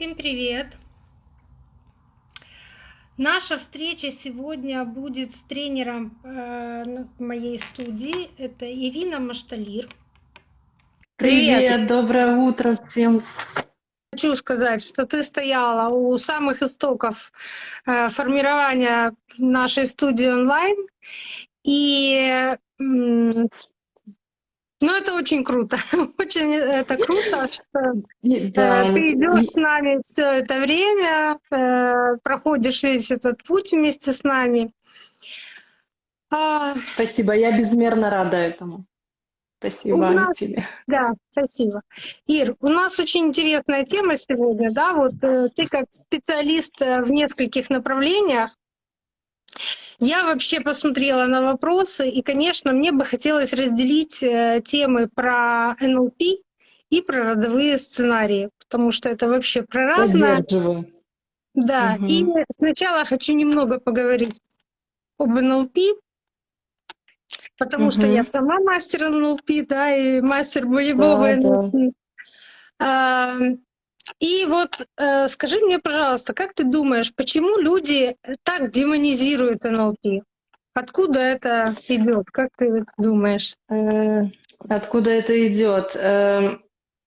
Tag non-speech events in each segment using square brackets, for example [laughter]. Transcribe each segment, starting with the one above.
Всем привет! Наша встреча сегодня будет с тренером э, моей студии. Это Ирина Машталир. Привет. Привет, доброе утро всем. Хочу сказать, что ты стояла у самых истоков э, формирования нашей студии онлайн. И ну, это очень круто. [laughs] Очень это круто, что э, да. ты идешь с нами все это время, э, проходишь весь этот путь вместе с нами. А, спасибо, я безмерно рада этому. Спасибо у нас, тебе. Да, спасибо. Ир, у нас очень интересная тема сегодня, да, вот э, ты как специалист в нескольких направлениях, я вообще посмотрела на вопросы, и, конечно, мне бы хотелось разделить э, темы про НЛП и про родовые сценарии, потому что это вообще про разное. Да, угу. и сначала хочу немного поговорить об НЛП, потому угу. что я сама мастер НЛП, да, и мастер боевого да, НЛП. Да. И вот э, скажи мне, пожалуйста, как ты думаешь, почему люди так демонизируют НЛП? Откуда это идет? Как ты думаешь? Э, откуда это идет? Э,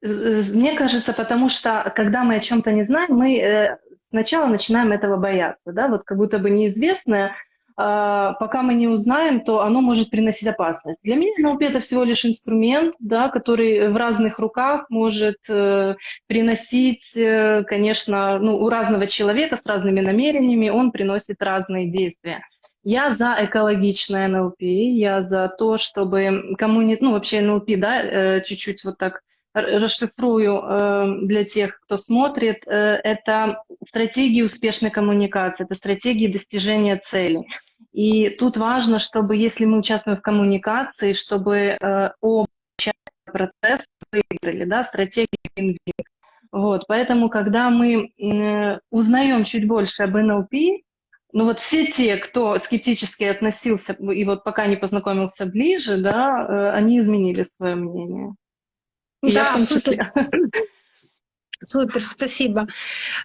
мне кажется, потому что когда мы о чем-то не знаем, мы э, сначала начинаем этого бояться, да, вот как будто бы неизвестное пока мы не узнаем, то оно может приносить опасность. Для меня НЛП это всего лишь инструмент, да, который в разных руках может э, приносить, э, конечно, ну, у разного человека с разными намерениями он приносит разные действия. Я за экологичное НЛП, я за то, чтобы коммуни... ну вообще НЛП, да, э, чуть-чуть вот так расшифрую э, для тех, кто смотрит, э, это стратегии успешной коммуникации, это стратегии достижения целей. И тут важно, чтобы если мы участвуем в коммуникации, чтобы э, оба процесс выиграли, да, стратегия win Вот, поэтому, когда мы э, узнаем чуть больше об НЛП, ну вот все те, кто скептически относился и вот пока не познакомился ближе, да, они изменили свое мнение. И да, я в том числе. Супер, спасибо.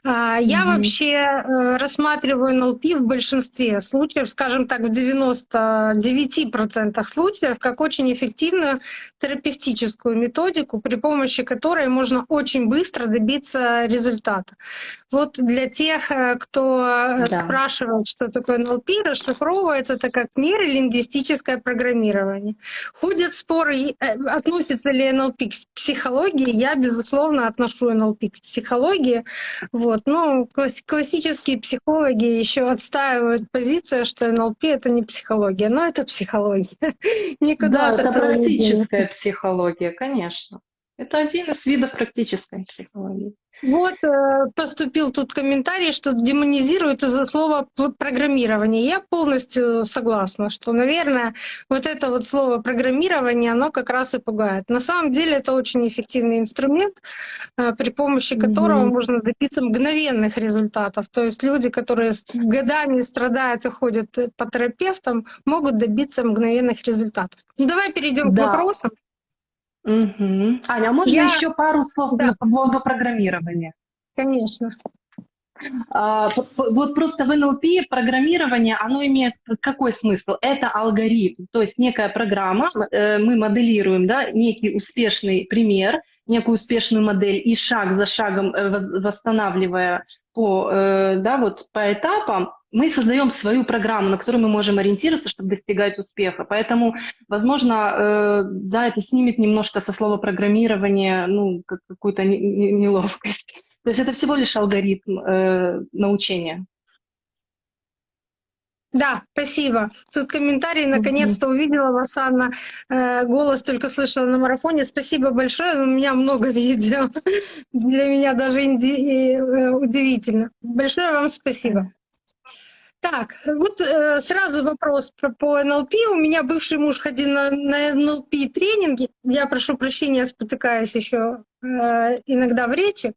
А, я mm-hmm. вообще э, рассматриваю НЛП в большинстве случаев, скажем так, в 99% случаев, как очень эффективную терапевтическую методику, при помощи которой можно очень быстро добиться результата. Вот для тех, э, кто э, да. спрашивает, что такое НЛП, расшифровывается это как нейролингвистическое программирование. Ходят споры, относится ли НЛП к психологии. Я, безусловно, отношу НЛП психологии. Вот. Но классические психологи еще отстаивают позицию, что НЛП — это не психология, но это психология. [laughs] Никуда да, это практическая психология, конечно. Это один из видов практической психологии. Вот э, поступил тут комментарий, что демонизируют из-за слова программирование. Я полностью согласна, что, наверное, вот это вот слово программирование, оно как раз и пугает. На самом деле это очень эффективный инструмент, э, при помощи которого mm-hmm. можно добиться мгновенных результатов. То есть люди, которые годами страдают и ходят по терапевтам, могут добиться мгновенных результатов. Ну, давай перейдем да. к вопросам. Угу. Аня, а можно Я... еще пару слов да. по поводу программирования? Конечно. А, вот просто в НЛП программирование, оно имеет какой смысл? Это алгоритм, то есть некая программа, э, мы моделируем да, некий успешный пример, некую успешную модель и шаг за шагом э, восстанавливая по, э, да, вот по этапам, мы создаем свою программу, на которую мы можем ориентироваться, чтобы достигать успеха. Поэтому, возможно, да, это снимет немножко со слова программирование, ну, какую-то неловкость. [laughs] То есть это всего лишь алгоритм э, научения. Да, спасибо. Тут комментарий, наконец-то увидела вас, Анна. Э, голос только слышала на марафоне. Спасибо большое, у меня много [laughs] видео. Для меня даже инди... Э, удивительно. Большое вам спасибо. Так, вот э, сразу вопрос по, по НЛП. У меня бывший муж ходил на, на НЛП тренинги. Я прошу прощения, спотыкаюсь еще э, иногда в речи.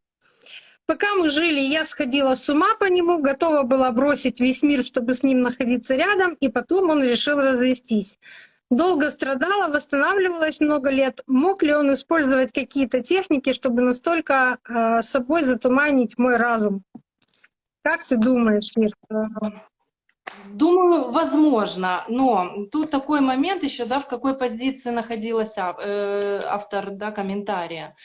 Пока мы жили, я сходила с ума по нему, готова была бросить весь мир, чтобы с ним находиться рядом, и потом он решил развестись. долго страдала, восстанавливалась много лет. Мог ли он использовать какие-то техники, чтобы настолько э, собой затуманить мой разум? Как ты думаешь, Мир? Думаю, возможно, но тут такой момент еще, да, в какой позиции находилась э, автор да, комментария.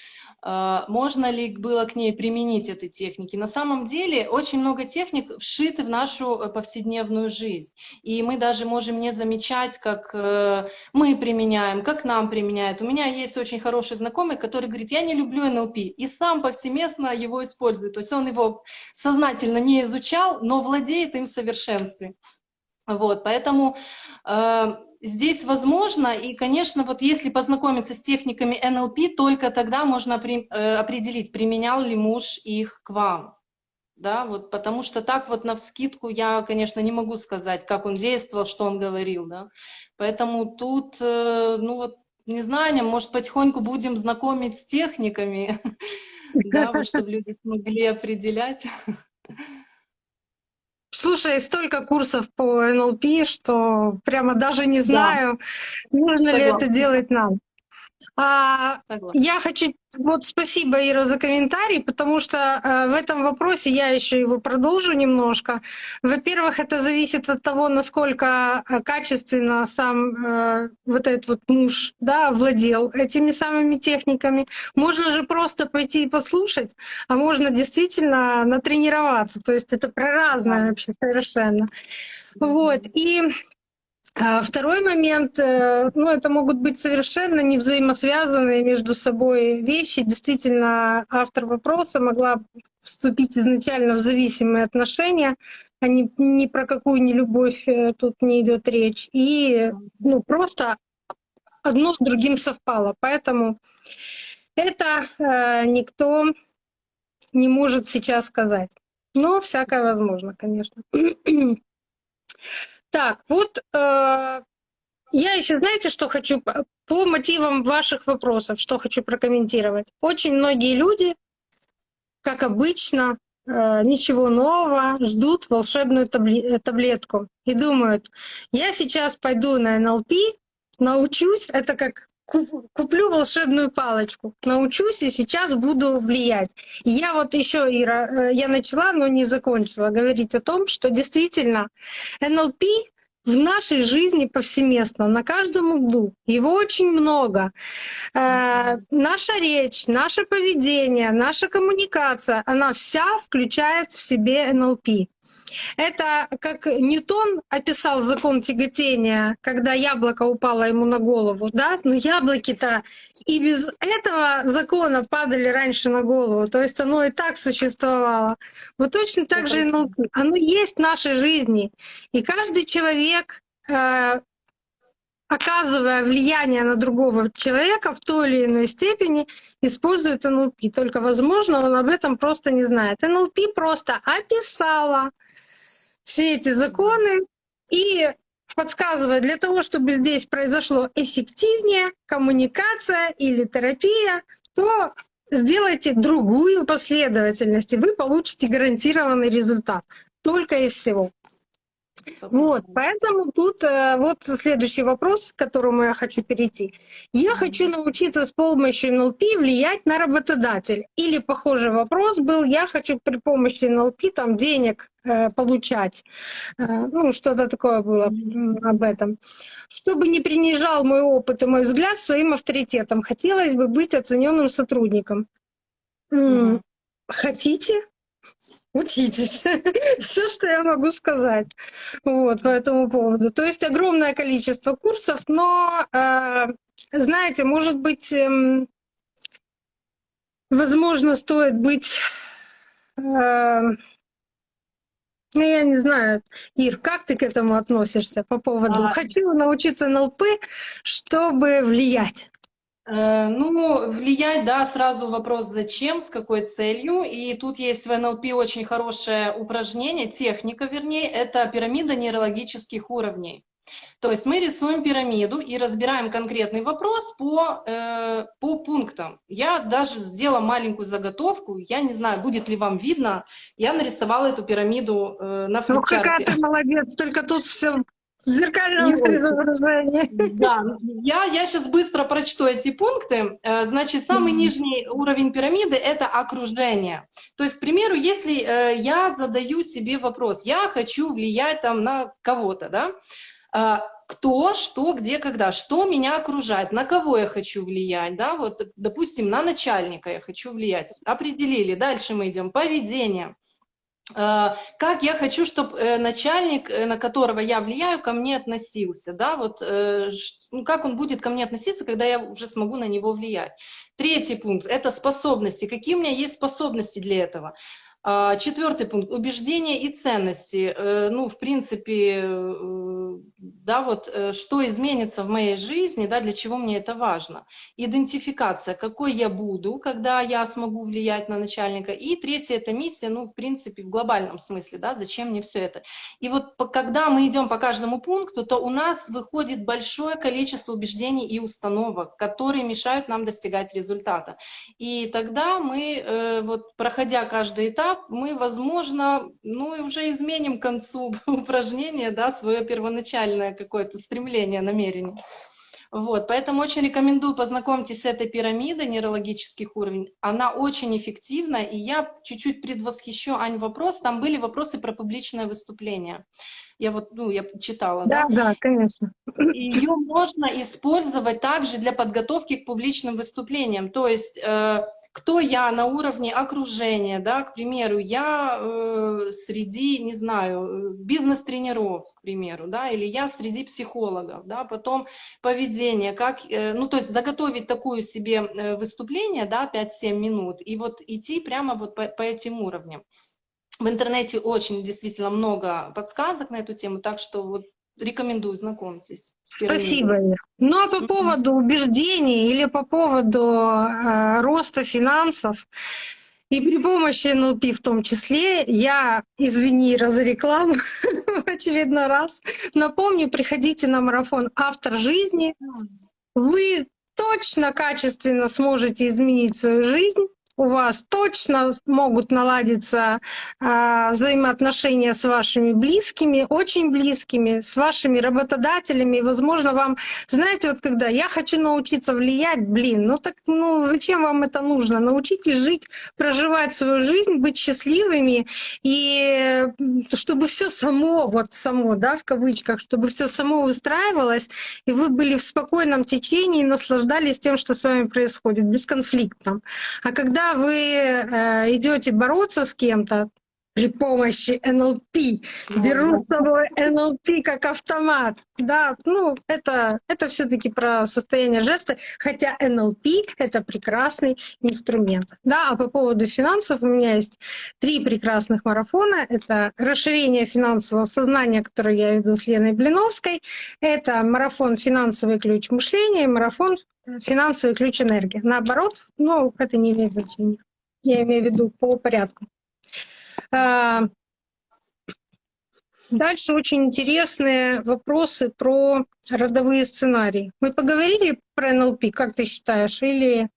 Э, можно ли было к ней применить эти техники? На самом деле очень много техник вшиты в нашу э, повседневную жизнь. И мы даже можем не замечать, как мы применяем, как нам применяют. У меня есть очень хороший знакомый, который говорит, я не люблю НЛП, и сам повсеместно его использует. То есть он его сознательно не изучал, но владеет им в совершенстве. Вот, поэтому э, здесь возможно, и, конечно, вот если познакомиться с техниками НЛП, только тогда можно при, э, определить, применял ли муж их к вам. Да, вот, потому что так вот на вскидку я, конечно, не могу сказать, как он действовал, что он говорил, да. Поэтому тут, э, ну вот, не знаю, может, потихоньку будем знакомить с техниками, [laughs] да, чтобы люди смогли определять. [laughs] Слушай, столько курсов по НЛП, что прямо даже не знаю, да. нужно Согласна. ли это делать нам. А, я хочу вот спасибо, Ира, за комментарий, потому что э, в этом вопросе я еще его продолжу немножко. Во-первых, это зависит от того, насколько э, качественно сам э, вот этот вот муж да, владел этими самыми техниками. Можно же просто пойти и послушать, а можно действительно натренироваться. То есть это про разное вообще совершенно. Вот. И а второй момент, э, ну, это могут быть совершенно не взаимосвязанные между собой вещи. Действительно, автор вопроса могла вступить изначально в зависимые отношения, а не, ни про какую не любовь э, тут не идет речь. И ну, просто одно с другим совпало. Поэтому это э, никто не может сейчас сказать. Но всякое возможно, конечно. Так, вот э, я еще, знаете, что хочу по мотивам ваших вопросов, что хочу прокомментировать. Очень многие люди, как обычно, э, ничего нового, ждут волшебную таблетку и думают, я сейчас пойду на НЛП, научусь, это как куплю волшебную палочку, научусь и сейчас буду влиять. И я вот еще, Ира, э, я начала, но не закончила говорить о том, что действительно НЛП в нашей жизни повсеместно, на каждом углу. Его очень много. Э, наша речь, наше поведение, наша коммуникация, она вся включает в себе НЛП. Это как Ньютон описал закон тяготения, когда яблоко упало ему на голову, да? Но яблоки-то и без этого закона падали раньше на голову, то есть оно и так существовало. Вот точно так же и наука. Оно есть в нашей жизни. И каждый человек, э, оказывая влияние на другого человека в той или иной степени, использует НЛП. Только, возможно, он об этом просто не знает. НЛП просто описала все эти законы и подсказывает, для того, чтобы здесь произошло эффективнее коммуникация или терапия, то сделайте другую последовательность, и вы получите гарантированный результат. Только и всего. Вот, поэтому тут э, вот следующий вопрос, к которому я хочу перейти. Я хочу научиться с помощью НЛП влиять на работодателя. Или похожий вопрос был, я хочу при помощи НЛП там денег получать. Э, ну, что-то такое было об этом. Чтобы не принижал мой опыт и мой взгляд своим авторитетом, хотелось бы быть оцененным сотрудником. Mm. Хотите? учитесь. [laughs] Все, что я могу сказать вот, по этому поводу. То есть огромное количество курсов, но, э, знаете, может быть, э, возможно, стоит быть... Ну, я не знаю, Ир, как ты к этому относишься по поводу а... «хочу научиться НЛП, чтобы влиять»? Э, ну, влиять, да, сразу вопрос зачем, с какой целью. И тут есть в НЛП очень хорошее упражнение, техника, вернее, это пирамида нейрологических уровней. То есть мы рисуем пирамиду и разбираем конкретный вопрос по, э, по пунктам. Я даже сделала маленькую заготовку, я не знаю, будет ли вам видно, я нарисовала эту пирамиду э, на флипчарте. Ну какая ты молодец, только тут все в зеркальном изображении. Да, я, я сейчас быстро прочту эти пункты. Э, значит, самый нижний уровень пирамиды — это окружение. То есть, к примеру, если э, я задаю себе вопрос, я хочу влиять там на кого-то, да, кто, что, где, когда, что меня окружает, на кого я хочу влиять, да, вот, допустим, на начальника я хочу влиять, определили, дальше мы идем, поведение, э, как я хочу, чтобы э, начальник, э, на которого я влияю, ко мне относился, да, вот, ну, как он будет ко мне относиться, когда я уже смогу на него влиять. Третий пункт – это способности. Какие у меня есть способности для этого? А, четвертый пункт – убеждения и ценности. Э, ну, в принципе, э, да, вот э, что изменится в моей жизни, да, для чего мне это важно. Идентификация, какой я буду, когда я смогу влиять на начальника. И третье – это миссия, ну, в принципе, в глобальном смысле, да, зачем мне все это. И вот когда мы идем по каждому пункту, то у нас выходит большое количество убеждений и установок, которые мешают нам достигать результата. И тогда мы, вот проходя каждый этап, мы, возможно, ну и уже изменим к концу [laughs] упражнения, да, свое первоначальное какое-то стремление, намерение. Вот, поэтому очень рекомендую познакомьтесь с этой пирамидой нейрологических уровней. Она очень эффективна, и я чуть-чуть предвосхищу, Ань, вопрос. Там были вопросы про публичное выступление. Я вот, ну, я читала, да? Да, да, конечно. Ее можно использовать также для подготовки к публичным выступлениям. То есть э, кто я на уровне окружения, да, к примеру, я э, среди, не знаю, бизнес-тренеров, к примеру, да, или я среди психологов, да, потом поведение, как, э, ну, то есть заготовить такую себе э, выступление, да, 5-7 минут, и вот идти прямо вот по, по этим уровням. В интернете очень действительно много подсказок на эту тему, так что вот рекомендую, знакомьтесь. Спасибо. Ну а по поводу убеждений или по поводу э, роста финансов, и при помощи НЛП в том числе, я, извини, разрекламу [laughs] в очередной раз, напомню, приходите на марафон «Автор жизни». Вы точно качественно сможете изменить свою жизнь, у вас точно могут наладиться а, взаимоотношения с вашими близкими, очень близкими, с вашими работодателями. И, возможно, вам, знаете, вот когда я хочу научиться влиять, блин, ну так, ну зачем вам это нужно? Научитесь жить, проживать свою жизнь, быть счастливыми, и чтобы все само, вот само, да, в кавычках, чтобы все само выстраивалось, и вы были в спокойном течении, наслаждались тем, что с вами происходит, бесконфликтно. А когда вы э, идете бороться с кем-то при помощи НЛП, беру с собой НЛП как автомат, да, ну это это все-таки про состояние жертвы, хотя НЛП это прекрасный инструмент, да. А по поводу финансов у меня есть три прекрасных марафона: это расширение финансового сознания, который я веду с Леной Блиновской, это марафон финансовый ключ мышления, марафон финансовый ключ энергии. Наоборот, ну, это не имеет значения. Я имею в виду по порядку. А, дальше очень интересные вопросы про родовые сценарии. Мы поговорили про НЛП, как ты считаешь, или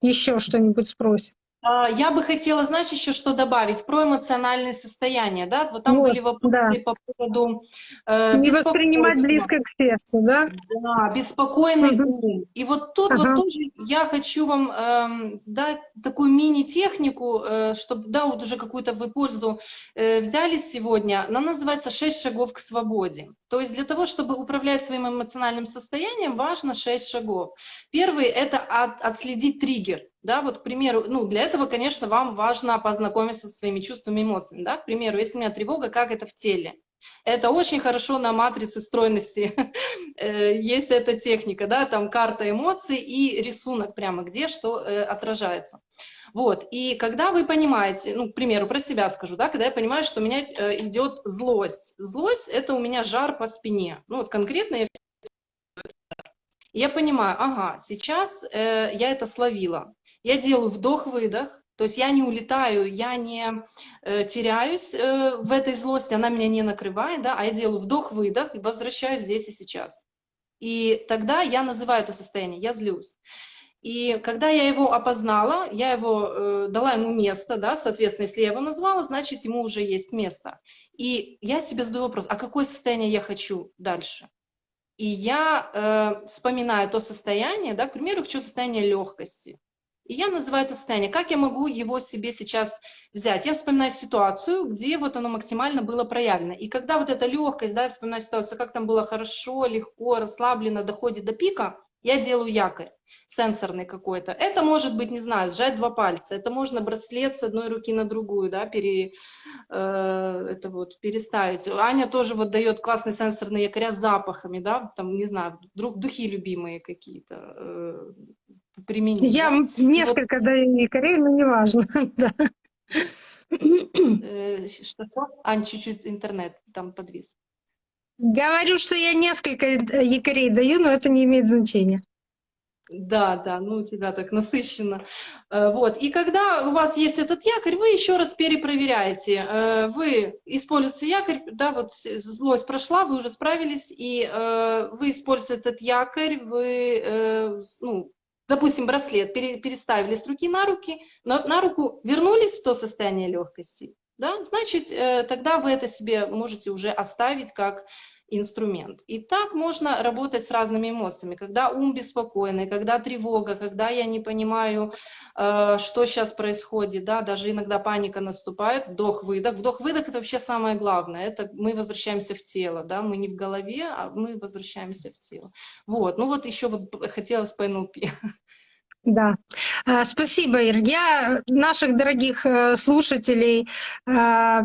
еще что-нибудь спросят? А, я бы хотела, знаешь, еще что добавить про эмоциональное состояние, да? Вот там вот, были вопросы да. по поводу э, не воспринимать близко к сердцу, да? Да, беспокойный угу. ум. И вот тут ага. вот тоже я хочу вам э, дать такую мини-технику, э, чтобы, да, вот уже какую-то вы пользу э, взяли сегодня. Она называется «Шесть шагов к свободе». То есть для того, чтобы управлять своим эмоциональным состоянием, важно шесть шагов. Первый — это от, отследить триггер. Да, вот, к примеру, ну, для этого, конечно, вам важно познакомиться со своими чувствами и эмоциями. Да? К примеру, если у меня тревога, как это в теле? Это очень хорошо на матрице стройности. [laughs] Э, есть эта техника, да, там карта эмоций и рисунок прямо, где что э, отражается. Вот, и когда вы понимаете, ну, к примеру, про себя скажу, да, когда я понимаю, что у меня э, идет злость. Злость — это у меня жар по спине. Ну, вот конкретно я я понимаю, ага, сейчас э, я это словила. Я делаю вдох-выдох, то есть я не улетаю, я не э, теряюсь э, в этой злости, она меня не накрывает, да, а я делаю вдох-выдох и возвращаюсь здесь и сейчас. И тогда я называю это состояние, я злюсь. И когда я его опознала, я его э, дала ему место, да, соответственно, если я его назвала, значит, ему уже есть место. И я себе задаю вопрос, а какое состояние я хочу дальше? И я э, вспоминаю то состояние, да, к примеру, хочу состояние легкости. И я называю это состояние. Как я могу его себе сейчас взять? Я вспоминаю ситуацию, где вот оно максимально было проявлено. И когда вот эта легкость, да, я вспоминаю ситуацию, как там было хорошо, легко, расслабленно, доходит до пика, я делаю якорь сенсорный какой-то. Это может быть, не знаю, сжать два пальца, это можно браслет с одной руки на другую, да, пере, э, это вот, переставить. Аня тоже вот дает классные сенсорные якоря с запахами, да, там, не знаю, друг, духи любимые какие-то э, применить. Я да? несколько вот. даю якорей, но неважно, [laughs] да. Э, что? Ань, чуть-чуть интернет там подвис. Говорю, что я несколько э, якорей даю, но это не имеет значения. Да, да, ну у тебя так насыщенно. Э, вот. И когда у вас есть этот якорь, вы еще раз перепроверяете. Э, вы используете якорь, да, вот злость прошла, вы уже справились, и вы используете этот якорь, вы, ну, допустим, браслет переставили с руки на руки, на руку вернулись в то состояние легкости, да, значит, э, тогда вы это себе можете уже оставить как инструмент. И так можно работать с разными эмоциями. Когда ум беспокойный, когда тревога, когда я не понимаю, э, что сейчас происходит, да, даже иногда паника наступает, вдох-выдох. Вдох-выдох – это вообще самое главное. Это мы возвращаемся в тело, да, мы не в голове, а мы возвращаемся в тело. Вот, ну вот еще вот хотелось по НЛП. [laughs] Да, а, спасибо, Ир. Я наших дорогих э, слушателей а,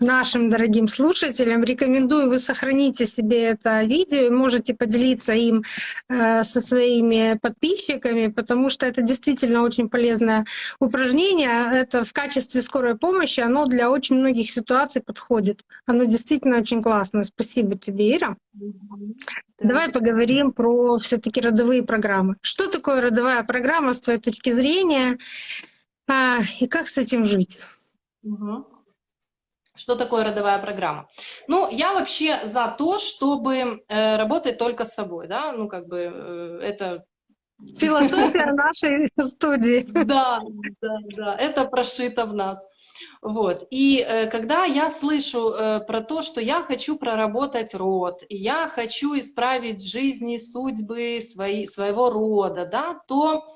нашим дорогим слушателям. Рекомендую, вы сохраните себе это видео и можете поделиться им э, со своими подписчиками, потому что это действительно очень полезное упражнение. Это в качестве скорой помощи, оно для очень многих ситуаций подходит. Оно действительно очень классное. Спасибо тебе, Ира. Да. Давай поговорим про все таки родовые программы. Что такое родовая программа с твоей точки зрения а, и как с этим жить? Угу. Что такое родовая программа? Ну, я вообще за то, чтобы э, работать только с собой, да, ну, как бы э, это... Философия нашей студии. Да, да, да, это прошито в нас. Вот. И э, когда я слышу э, про то, что я хочу проработать род, и я хочу исправить жизни, судьбы свои, своего рода, да, то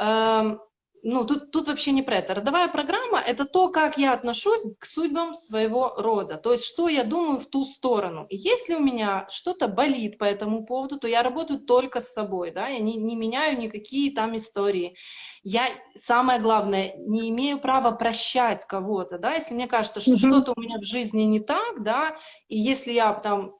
э, ну, тут, тут вообще не про это. Родовая программа — это то, как я отношусь к судьбам своего рода. То есть, что я думаю в ту сторону. И если у меня что-то болит по этому поводу, то я работаю только с собой, да, я не, не меняю никакие там истории. Я, самое главное, не имею права прощать кого-то, да, если мне кажется, что mm-hmm. что-то у меня в жизни не так, да, и если я там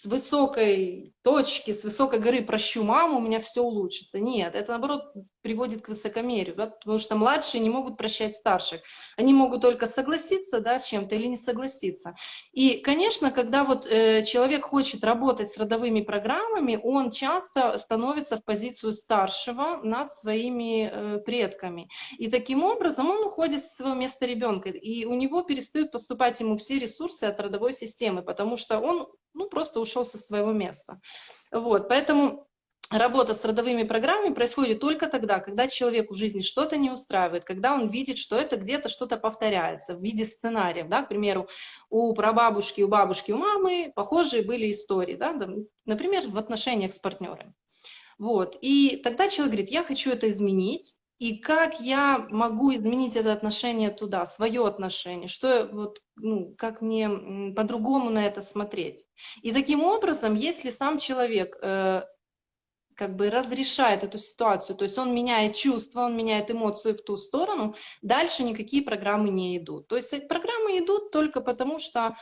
с высокой точки, с высокой горы прощу маму, у меня все улучшится. Нет, это наоборот приводит к высокомерию, да, потому что младшие не могут прощать старших. Они могут только согласиться да, с чем-то или не согласиться. И, конечно, когда вот э, человек хочет работать с родовыми программами, он часто становится в позицию старшего над своими э, предками. И таким образом он уходит с своего места ребенка, и у него перестают поступать ему все ресурсы от родовой системы, потому что он ну, просто ушел со своего места. Вот, поэтому работа с родовыми программами происходит только тогда, когда человеку в жизни что-то не устраивает, когда он видит, что это где-то что-то повторяется в виде сценариев. Да? К примеру, у прабабушки, у бабушки, у мамы похожие были истории, да? например, в отношениях с партнерами. Вот. И тогда человек говорит, я хочу это изменить, и как я могу изменить это отношение туда, свое отношение, что вот, ну, как мне по-другому на это смотреть. И таким образом, если сам человек э, как бы разрешает эту ситуацию, то есть он меняет чувства, он меняет эмоции в ту сторону, дальше никакие программы не идут. То есть программы идут только потому, что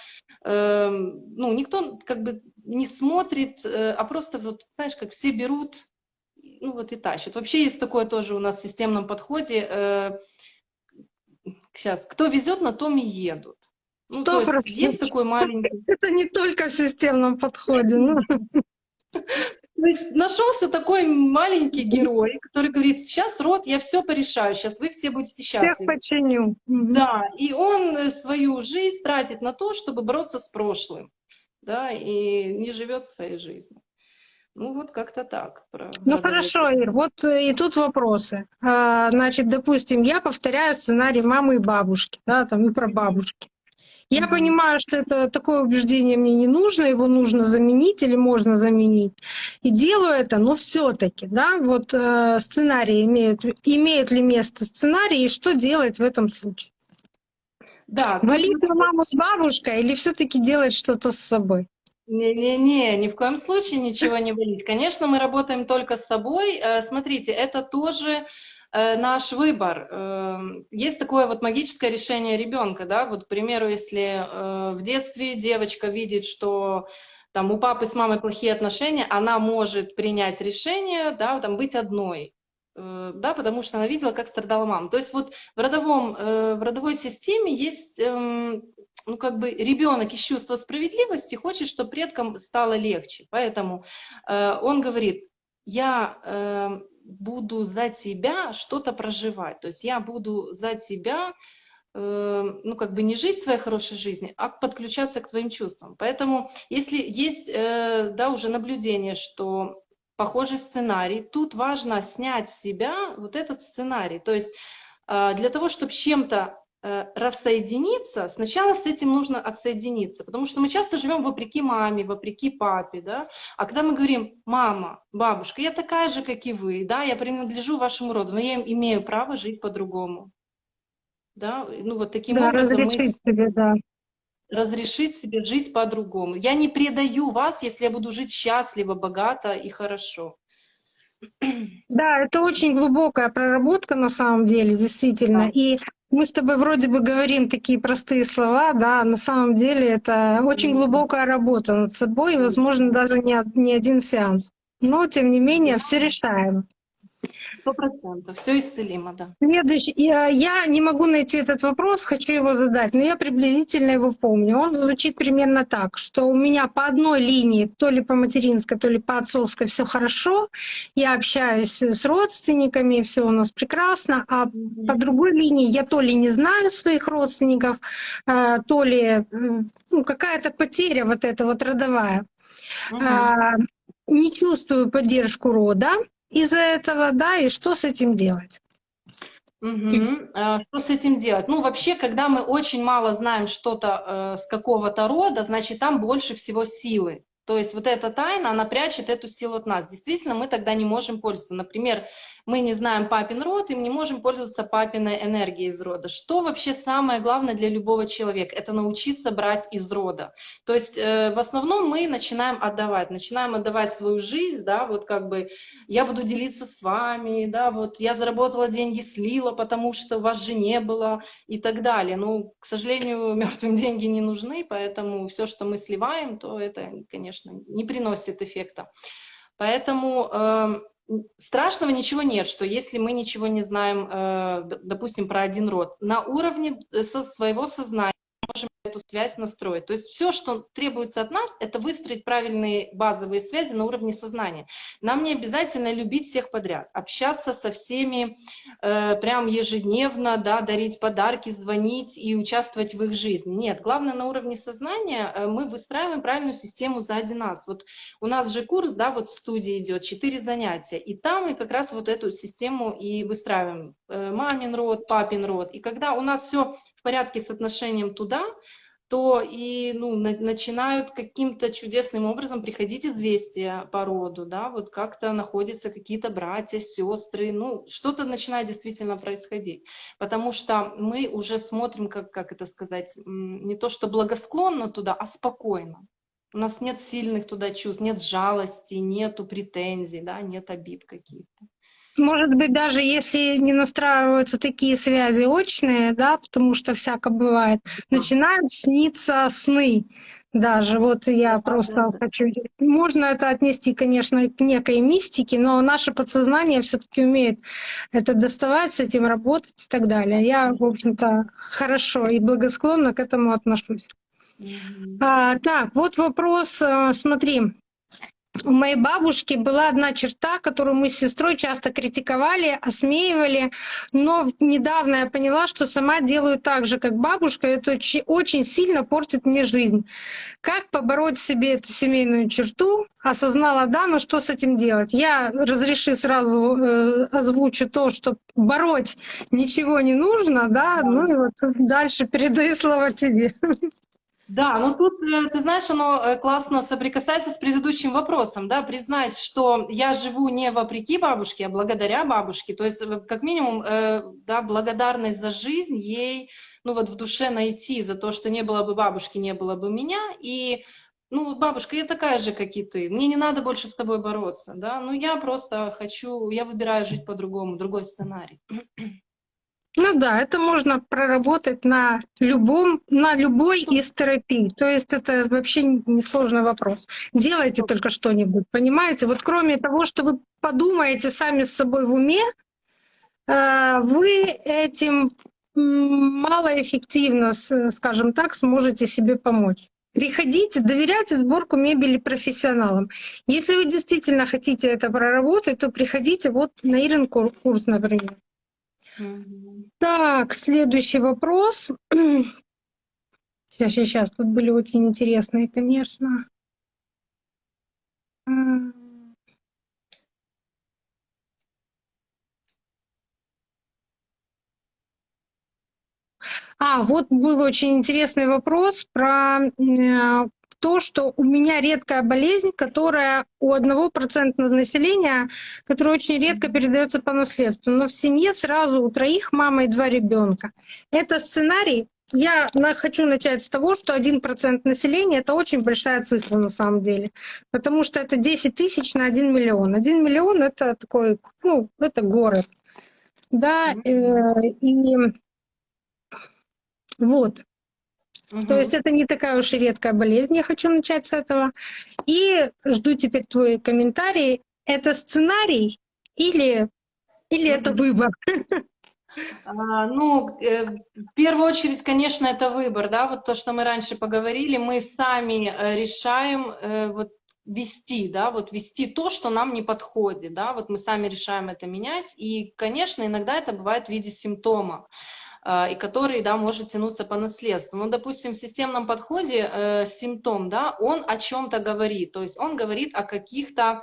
э, ну, никто как бы не смотрит, э, а просто вот, знаешь, как все берут ну вот и тащат. Вообще есть такое тоже у нас в системном подходе. Э, сейчас, кто везет, на том и едут. Ну, то есть, есть такой маленький... Это не только в системном подходе. Ну. То есть нашелся такой маленький герой, который говорит, сейчас род, я все порешаю, сейчас вы все будете счастливы. Всех починю. Да, и он э, свою жизнь тратит на то, чтобы бороться с прошлым, да, и не живет своей жизнью. Ну вот как-то так. Про Ну хорошо, Ир, вот э, и тут вопросы. А, Значит, допустим, я повторяю сценарий мамы и бабушки, да, там и про бабушки. Я понимаю, что это такое убеждение мне не нужно, его нужно заменить или можно заменить. И делаю это, но все-таки, да, вот э, сценарии имеют, имеют ли место сценарии, и что делать в этом случае? Да, Валить на маму с бабушкой или все-таки делать что-то с собой? Не-не-не, ни в коем случае ничего не валить. Конечно, мы работаем только с собой. Э, Смотрите, это тоже э, наш выбор. Э, Есть такое вот магическое решение ребенка, да, вот, к примеру, если в детстве девочка видит, что там у папы с мамой плохие отношения, она может принять решение, да, там быть одной, да, потому что она видела, как страдала мама. То есть вот в, родовом, в родовой системе есть, эм, ну, как бы ребенок из чувства справедливости хочет, чтобы предкам стало легче. Поэтому э, он говорит, я э, буду за тебя что-то проживать, то есть я буду за тебя э, ну, как бы не жить своей хорошей жизнью, а подключаться к твоим чувствам. Поэтому, если есть, э, да, уже наблюдение, что похожий сценарий. Тут важно снять с себя вот этот сценарий. То есть э, для того, чтобы чем-то рассоединиться, сначала с этим нужно отсоединиться, потому что мы часто живем вопреки маме, вопреки папе, да, а когда мы говорим, мама, бабушка, я такая же, как и вы, да, я принадлежу вашему роду, но я имею право жить по-другому, да, ну вот таким да, образом разрешить мы себе, да. разрешить себе жить по-другому. Я не предаю вас, если я буду жить счастливо, богато и хорошо. Да, это очень глубокая проработка на самом деле, действительно. Да. И мы с тобой вроде бы говорим такие простые слова, да, на самом деле это очень глубокая работа над собой, и, возможно, даже не, не один сеанс. Но, тем не менее, все решаем. Сто процентов. Все исцелимо, да. Следующий. Я, я не могу найти этот вопрос, хочу его задать, но я приблизительно его помню. Он звучит примерно так, что у меня по одной линии, то ли по материнской, то ли по отцовской, все хорошо. Я общаюсь с родственниками, все у нас прекрасно. А по другой линии я то ли не знаю своих родственников, э, то ли ну, какая-то потеря вот эта вот родовая. Мгм. А, Не чувствую поддержку рода из-за этого, да, и что с этим делать? А, Что с этим делать? Ну, вообще, когда мы очень мало знаем что-то э, с какого-то рода, значит, там больше всего силы. То есть вот эта тайна, она прячет эту силу от нас. Действительно, мы тогда не можем пользоваться. Например, мы не знаем папин род, и мы не можем пользоваться папиной энергией из рода. Что вообще самое главное для любого человека? Это научиться брать из рода. То есть э, в основном мы начинаем отдавать, начинаем отдавать свою жизнь, да, вот как бы я буду делиться с вами, да, вот я заработала деньги, слила, потому что вас же не было и так далее. Ну, к сожалению, [laughs] мертвым деньги не нужны, поэтому все, что мы сливаем, то это, конечно, не приносит эффекта. Поэтому э, страшного ничего нет, что если мы ничего не знаем, э, допустим, про один род, на уровне э, со своего сознания эту связь настроить. То есть все, что требуется от нас, это выстроить правильные базовые связи на уровне сознания. Нам не обязательно любить всех подряд, общаться со всеми э, прям ежедневно, да, дарить подарки, звонить и участвовать в их жизни. Нет, главное на уровне сознания э, мы выстраиваем правильную систему сзади нас. Вот у нас же курс, да, вот в студии идет, четыре занятия, и там мы как раз вот эту систему и выстраиваем. Э, Мамин род, папин род. И когда у нас все в порядке с отношением туда, то и ну, на- начинают каким-то чудесным образом приходить известия по роду, да, вот как-то находятся какие-то братья, сестры, ну, что-то начинает действительно происходить, потому что мы уже смотрим, как, как это сказать, не то что благосклонно туда, а спокойно. У нас нет сильных туда чувств, нет жалости, нету претензий, да, нет обид каких-то. Может быть, даже если не настраиваются такие связи очные, да, потому что всяко бывает, начинают сниться сны. Даже вот я просто хочу. Можно это отнести, конечно, к некой мистике, но наше подсознание все-таки умеет это доставать, с этим работать и так далее. Я, в общем-то, хорошо и благосклонно к этому отношусь. А, так, вот вопрос, э, смотри. У моей бабушки была одна черта, которую мы с сестрой часто критиковали, осмеивали, но недавно я поняла, что сама делаю так же, как бабушка, и это очень сильно портит мне жизнь. Как побороть себе эту семейную черту? Осознала, да, но что с этим делать? Я разреши сразу э, озвучу то, что бороть ничего не нужно, да, ну и вот дальше передаю слово тебе. Да, ну тут, э, ты знаешь, оно э, классно соприкасается с предыдущим вопросом, да, признать, что я живу не вопреки бабушке, а благодаря бабушке, то есть э, как минимум, да, благодарность за жизнь ей, ну вот в душе найти за то, что не было бы бабушки, не было бы меня, и ну, бабушка, я такая же, как и ты, мне не надо больше с тобой бороться, да, ну я просто хочу, я выбираю жить по-другому, другой сценарий. Ну да, это можно проработать на любом, на любой из терапий. То есть это вообще несложный вопрос. Делайте только что-нибудь, понимаете? Вот кроме того, что вы подумаете сами с собой в уме, э, вы этим малоэффективно, скажем так, сможете себе помочь. Приходите, доверяйте сборку мебели профессионалам. Если вы действительно хотите это проработать, то приходите вот на Ирин курс, например. Так, следующий вопрос. [clears throat] Сейчас, сейчас. Тут были очень интересные, конечно. А, вот был очень интересный вопрос про э, то, что у меня редкая болезнь, которая у одного процента населения, которая очень редко передается по наследству. Но в семье сразу у троих мама и два ребенка. Это сценарий. Я хочу начать с того, что один процент населения — это очень большая цифра на самом деле, потому что это 10 тысяч на 1 миллион. 1 миллион — это такой, ну, это город. Да, э, и вот. Угу. То есть это не такая уж и редкая болезнь, я хочу начать с этого. И жду теперь твой комментарий. Это сценарий или, или это выбор? А, ну, э, в первую очередь, конечно, это выбор, да, вот то, что мы раньше поговорили, мы сами э, решаем э, вот вести, да, вот вести то, что нам не подходит, да, вот мы сами решаем это менять, и, конечно, иногда это бывает в виде симптома. А, и который, да, может тянуться по наследству. Ну, допустим, в системном подходе э, симптом, да, он о чем-то говорит, то есть он говорит о каких-то Э,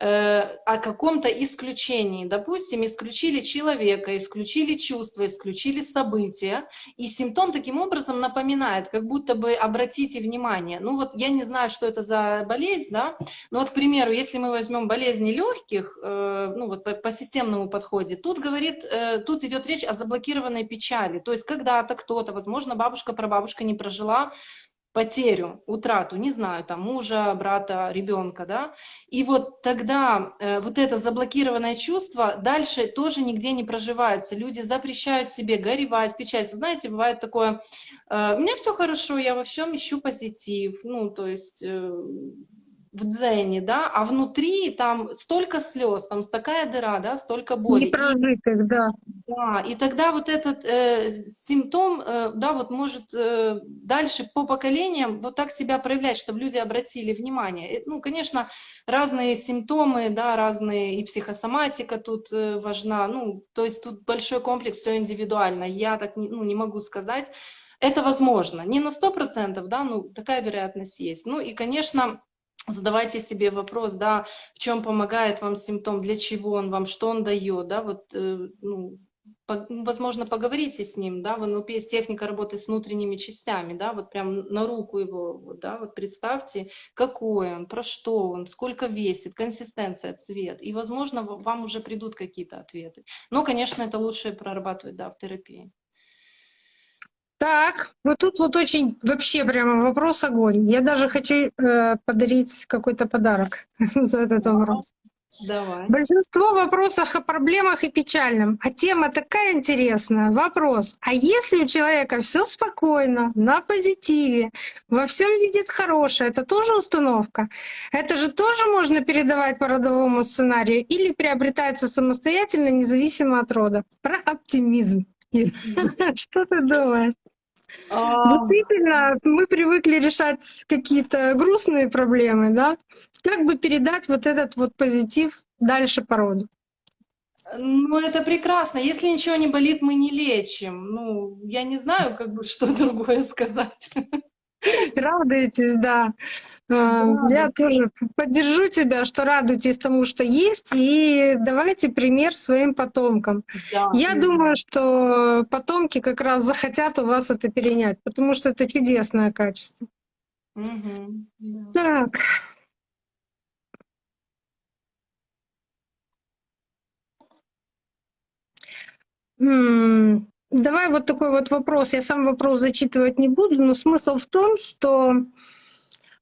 о каком-то исключении. Допустим, исключили человека, исключили чувства, исключили события, и симптом таким образом напоминает, как будто бы обратите внимание. Ну вот я не знаю, что это за болезнь, да, но вот, к примеру, если мы возьмем болезни легких, э, ну вот по, по системному подходе, тут говорит, э, тут идет речь о заблокированной печали. То есть когда-то кто-то, возможно, бабушка, прабабушка не прожила потерю, утрату, не знаю, там мужа, брата, ребенка, да, и вот тогда э, вот это заблокированное чувство дальше тоже нигде не проживается. Люди запрещают себе горевать, печалиться. Знаете, бывает такое, э, у меня все хорошо, я во всем ищу позитив, ну, то есть... Э, в дзене, да, а внутри там столько слез, там такая дыра, да, столько боли. Непрожитых, да. Да, и тогда вот этот э, симптом, э, да, вот может э, дальше по поколениям вот так себя проявлять, чтобы люди обратили внимание. Ну, конечно, разные симптомы, да, разные, и психосоматика тут э, важна, ну, то есть тут большой комплекс, все индивидуально. Я так не, ну, не могу сказать. Это возможно, не на сто процентов, да, ну, такая вероятность есть. Ну, и, конечно, задавайте себе вопрос, да, в чем помогает вам симптом, для чего он вам, что он дает, да, вот, э, ну, возможно, поговорите с ним, да, в НЛП есть техника работы с внутренними частями, да, вот прям на руку его, да, вот представьте, какой он, про что он, сколько весит, консистенция, цвет, и, возможно, вам уже придут какие-то ответы. Но, конечно, это лучше прорабатывать, да, в терапии. Так, вот тут вот очень вообще прямо вопрос огонь. Я даже хочу э, подарить какой-то подарок [laughs] за этот вопрос. Давай. Большинство вопросов о проблемах и печальном, а тема такая интересная. Вопрос, а если у человека все спокойно, на позитиве, во всем видит хорошее, это тоже установка? Это же тоже можно передавать по родовому сценарию или приобретается самостоятельно, независимо от рода? Про оптимизм. [laughs] Что ты думаешь? А, Действительно, мы привыкли решать какие-то грустные проблемы, да? Как бы передать вот этот вот позитив дальше по роду? Ну, это прекрасно. Если ничего не болит, мы не лечим. Ну, я не знаю, как бы, [laughs] что другое сказать. [laughs] Радуйтесь, да. А, Я тоже поддержу тебя, что радуйтесь тому, что есть, и давайте пример своим потомкам. Да, Я да. думаю, что потомки как раз захотят у вас это перенять, потому что это чудесное качество. Да. Так. М, Давай вот такой вот вопрос. Я сам вопрос зачитывать не буду, но смысл в том, что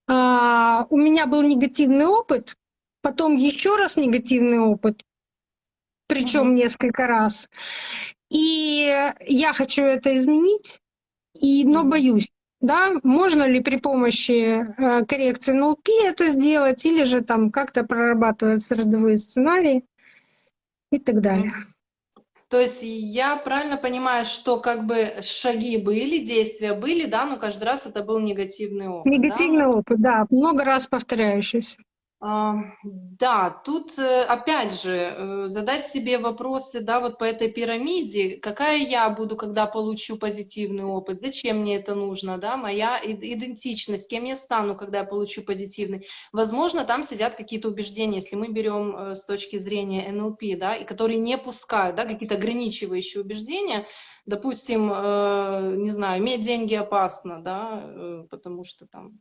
а, у меня был негативный опыт, потом еще раз негативный опыт, причем Мгм. несколько раз. И я хочу это изменить, и, но боюсь. Да, можно ли при помощи э, коррекции НЛП это сделать, или же там как-то прорабатываются родовые сценарии и так далее. То есть я правильно понимаю, что как бы шаги были, действия были, да, но каждый раз это был негативный опыт. да? Негативный опыт, да, много раз повторяющийся. Да, тут э, опять же э, задать себе вопросы, да, вот по этой пирамиде, какая я буду, когда получу позитивный опыт, зачем мне это нужно, да, моя идентичность, кем я стану, когда я получу позитивный. Возможно, там сидят какие-то убеждения, если мы берем э, с точки зрения НЛП, да, и которые не пускают, да, какие-то ограничивающие убеждения, допустим, не знаю, иметь деньги опасно, да, потому что там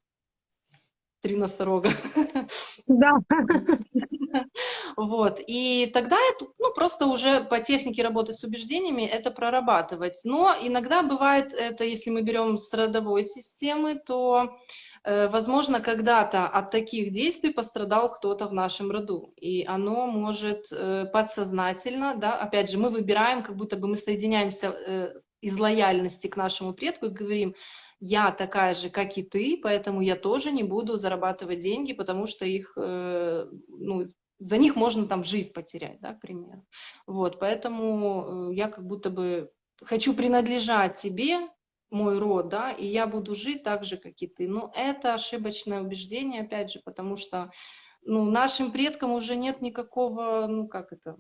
три носорога. [laughs] Да. Вот, и тогда это, ну, просто уже по технике работы с убеждениями это прорабатывать. Но иногда бывает это, если мы берем с родовой системы, то, э, возможно, когда-то от таких действий пострадал кто-то в нашем роду. И оно может э, подсознательно, да, опять же, мы выбираем, как будто бы мы соединяемся э, из лояльности к нашему предку и говорим, я такая же, как и ты, поэтому я тоже не буду зарабатывать деньги, потому что их, э, ну, за них можно там жизнь потерять, да, к примеру. Вот, поэтому э, я как будто бы хочу принадлежать тебе, мой род, да, и я буду жить так же, как и ты. Но это ошибочное убеждение, опять же, потому что, ну, нашим предкам уже нет никакого, ну, как это,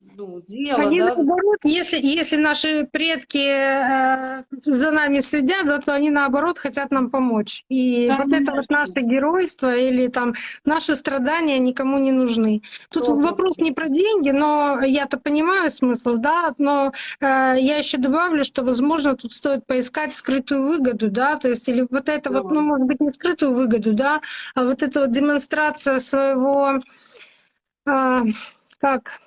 ну, дела, Они да, наоборот, если, если наши предки э, за нами следят, да, то они наоборот хотят нам помочь. И вот это вот Конечно. наше геройство или там наши страдания никому не нужны. Тут Сто вопрос не про деньги, но я-то понимаю смысл, да, но э, я еще добавлю, что, возможно, тут стоит поискать скрытую выгоду, да, то есть или вот это вот, Да. ну, может быть, не скрытую выгоду, да, а вот эта вот демонстрация своего, а, как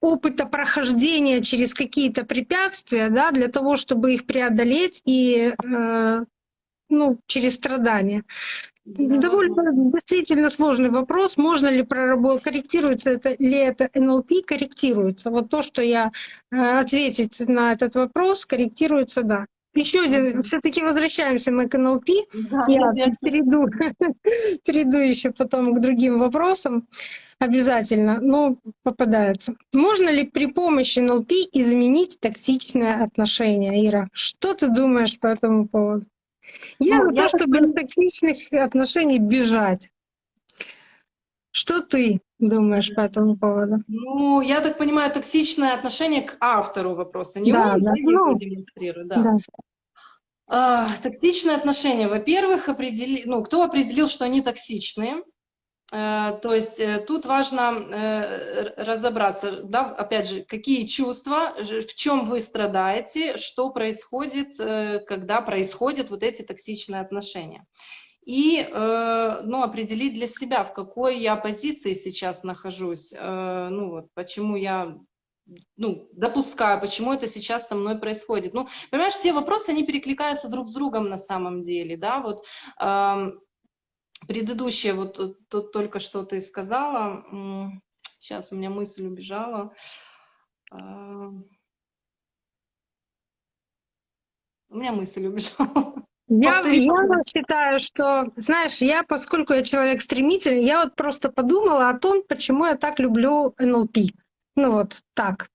опыта прохождения через какие-то препятствия, да, для того, чтобы их преодолеть и э, ну, через страдания. Да. Довольно действительно сложный вопрос, можно ли проработать, корректируется это, ли это НЛП, корректируется. Вот то, что я э, ответить на этот вопрос, корректируется, да. Еще один, все-таки возвращаемся мы к НЛП. Да, Я конечно. перейду, [laughs] перейду еще потом к другим вопросам обязательно, но попадается. Можно ли при помощи НЛП изменить токсичное отношение, Ира? Что ты думаешь по этому поводу? Я Ну, за то, чтобы из токсичных отношений бежать. Что ты думаешь по этому поводу? Ну, я так понимаю, токсичное отношение к автору вопроса. Не Да, он, да. да, Ну, демонстрирует, да. А, токсичные отношения. Во-первых, определи... ну, кто определил, что они токсичные? Э, то есть э, тут важно р- разобраться, да, опять же, какие чувства, в чем вы страдаете, что происходит, когда происходят вот эти токсичные отношения. И э, ну, определить для себя, в какой я позиции сейчас нахожусь, э, ну, вот, почему я ну, допускаю, почему это сейчас со мной происходит. Ну, понимаешь, все вопросы, они перекликаются друг с другом на самом деле, да, вот ам, предыдущее, вот э, тут только что ты сказала, сейчас у меня мысль убежала, у меня мысль убежала. Я, я считаю, что, знаешь, я, поскольку я человек стремительный, я вот просто подумала о том, почему я так люблю НЛП. Ну вот так.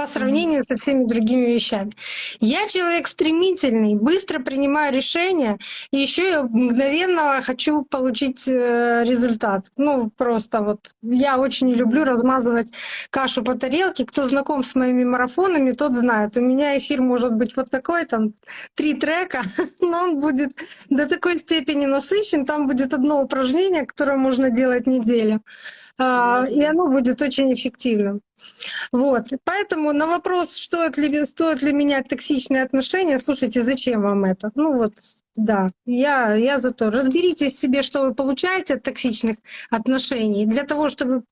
По сравнению со всеми другими вещами. Я человек стремительный, быстро принимаю решения, и еще я мгновенно хочу получить э, результат. Ну, просто вот я очень люблю размазывать кашу по тарелке. Кто знаком с моими марафонами, тот знает. У меня эфир может быть вот такой, там, три трека, [laughs] но он будет до такой степени насыщен, там будет одно упражнение, которое можно делать неделю. А, и оно будет очень эффективным. Вот. Поэтому на вопрос, стоит ли, стоит ли менять токсичные отношения, слушайте, зачем вам это? Ну вот, да, я, я за то. Разберитесь себе, что вы получаете от токсичных отношений, для того, чтобы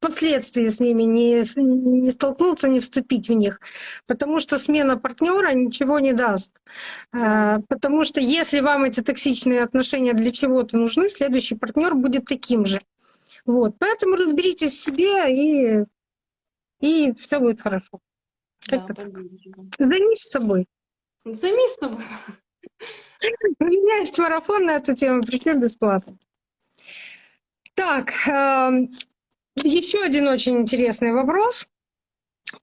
впоследствии с ними не, не столкнуться, не вступить в них. Потому что смена партнера ничего не даст. А, потому что если вам эти токсичные отношения для чего-то нужны, следующий партнер будет таким же. Вот, поэтому разберитесь в себе и, и все будет хорошо. Да, Как-то так. Займись собой. Займись собой. У меня есть марафон на эту тему, причем бесплатно. Так, еще один очень интересный вопрос.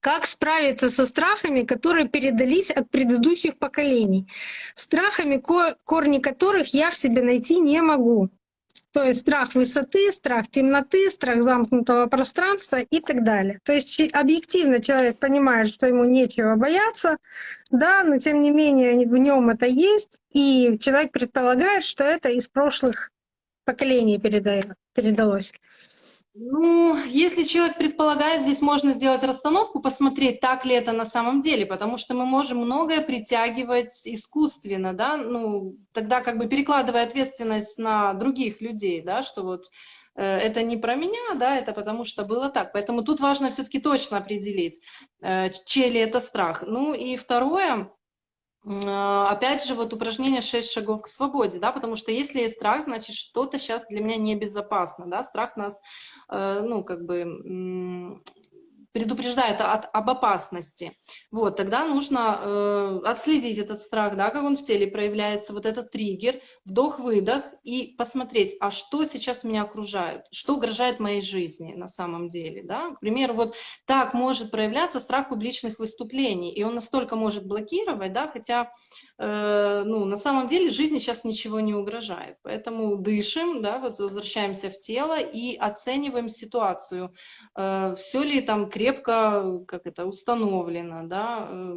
Как справиться со страхами, которые передались от предыдущих поколений? Страхами, корни которых я в себе найти не могу. То есть страх высоты, страх темноты, страх замкнутого пространства и так далее. То есть объективно человек понимает, что ему нечего бояться, да, но тем не менее в нем это есть, и человек предполагает, что это из прошлых поколений передалось. Ну, если человек предполагает, здесь можно сделать расстановку, посмотреть, так ли это на самом деле, потому что мы можем многое притягивать искусственно, да, ну, тогда как бы перекладывая ответственность на других людей, да, что вот э, это не про меня, да, это потому что было так. Поэтому тут важно все-таки точно определить, э, чей ли это страх. Ну и второе, опять же, вот упражнение «Шесть шагов к свободе», да, потому что если есть страх, значит, что-то сейчас для меня небезопасно, да, страх нас, э, ну, как бы предупреждает от, об опасности. Вот, тогда нужно э, отследить этот страх, да, как он в теле проявляется, вот этот триггер, вдох-выдох, и посмотреть, а что сейчас меня окружает, что угрожает моей жизни на самом деле. Да? К примеру, вот так может проявляться страх публичных выступлений, и он настолько может блокировать, да, хотя Э, ну, на самом деле жизни сейчас ничего не угрожает. Поэтому дышим, да, вот возвращаемся в тело и оцениваем ситуацию. Э, Все ли там крепко, как это, установлено, да, э,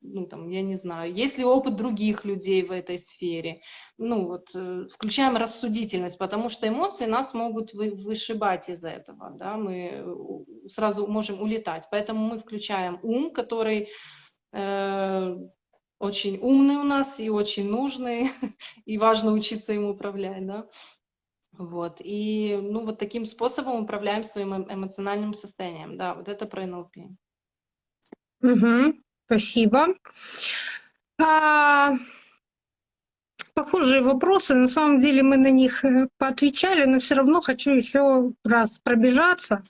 ну, там, я не знаю, есть ли опыт других людей в этой сфере. Ну, вот, включаем рассудительность, потому что эмоции нас могут вы, вышибать из этого, да, мы сразу можем улетать. Поэтому мы включаем ум, который очень умный у нас и очень нужный, [laughs] и важно учиться им управлять, да. Вот, и, ну, вот таким способом управляем своим эм, эмоциональным состоянием, да, вот это про НЛП. Угу, спасибо. А, похожие вопросы, на самом деле мы на них э, поотвечали, но все равно хочу еще раз пробежаться.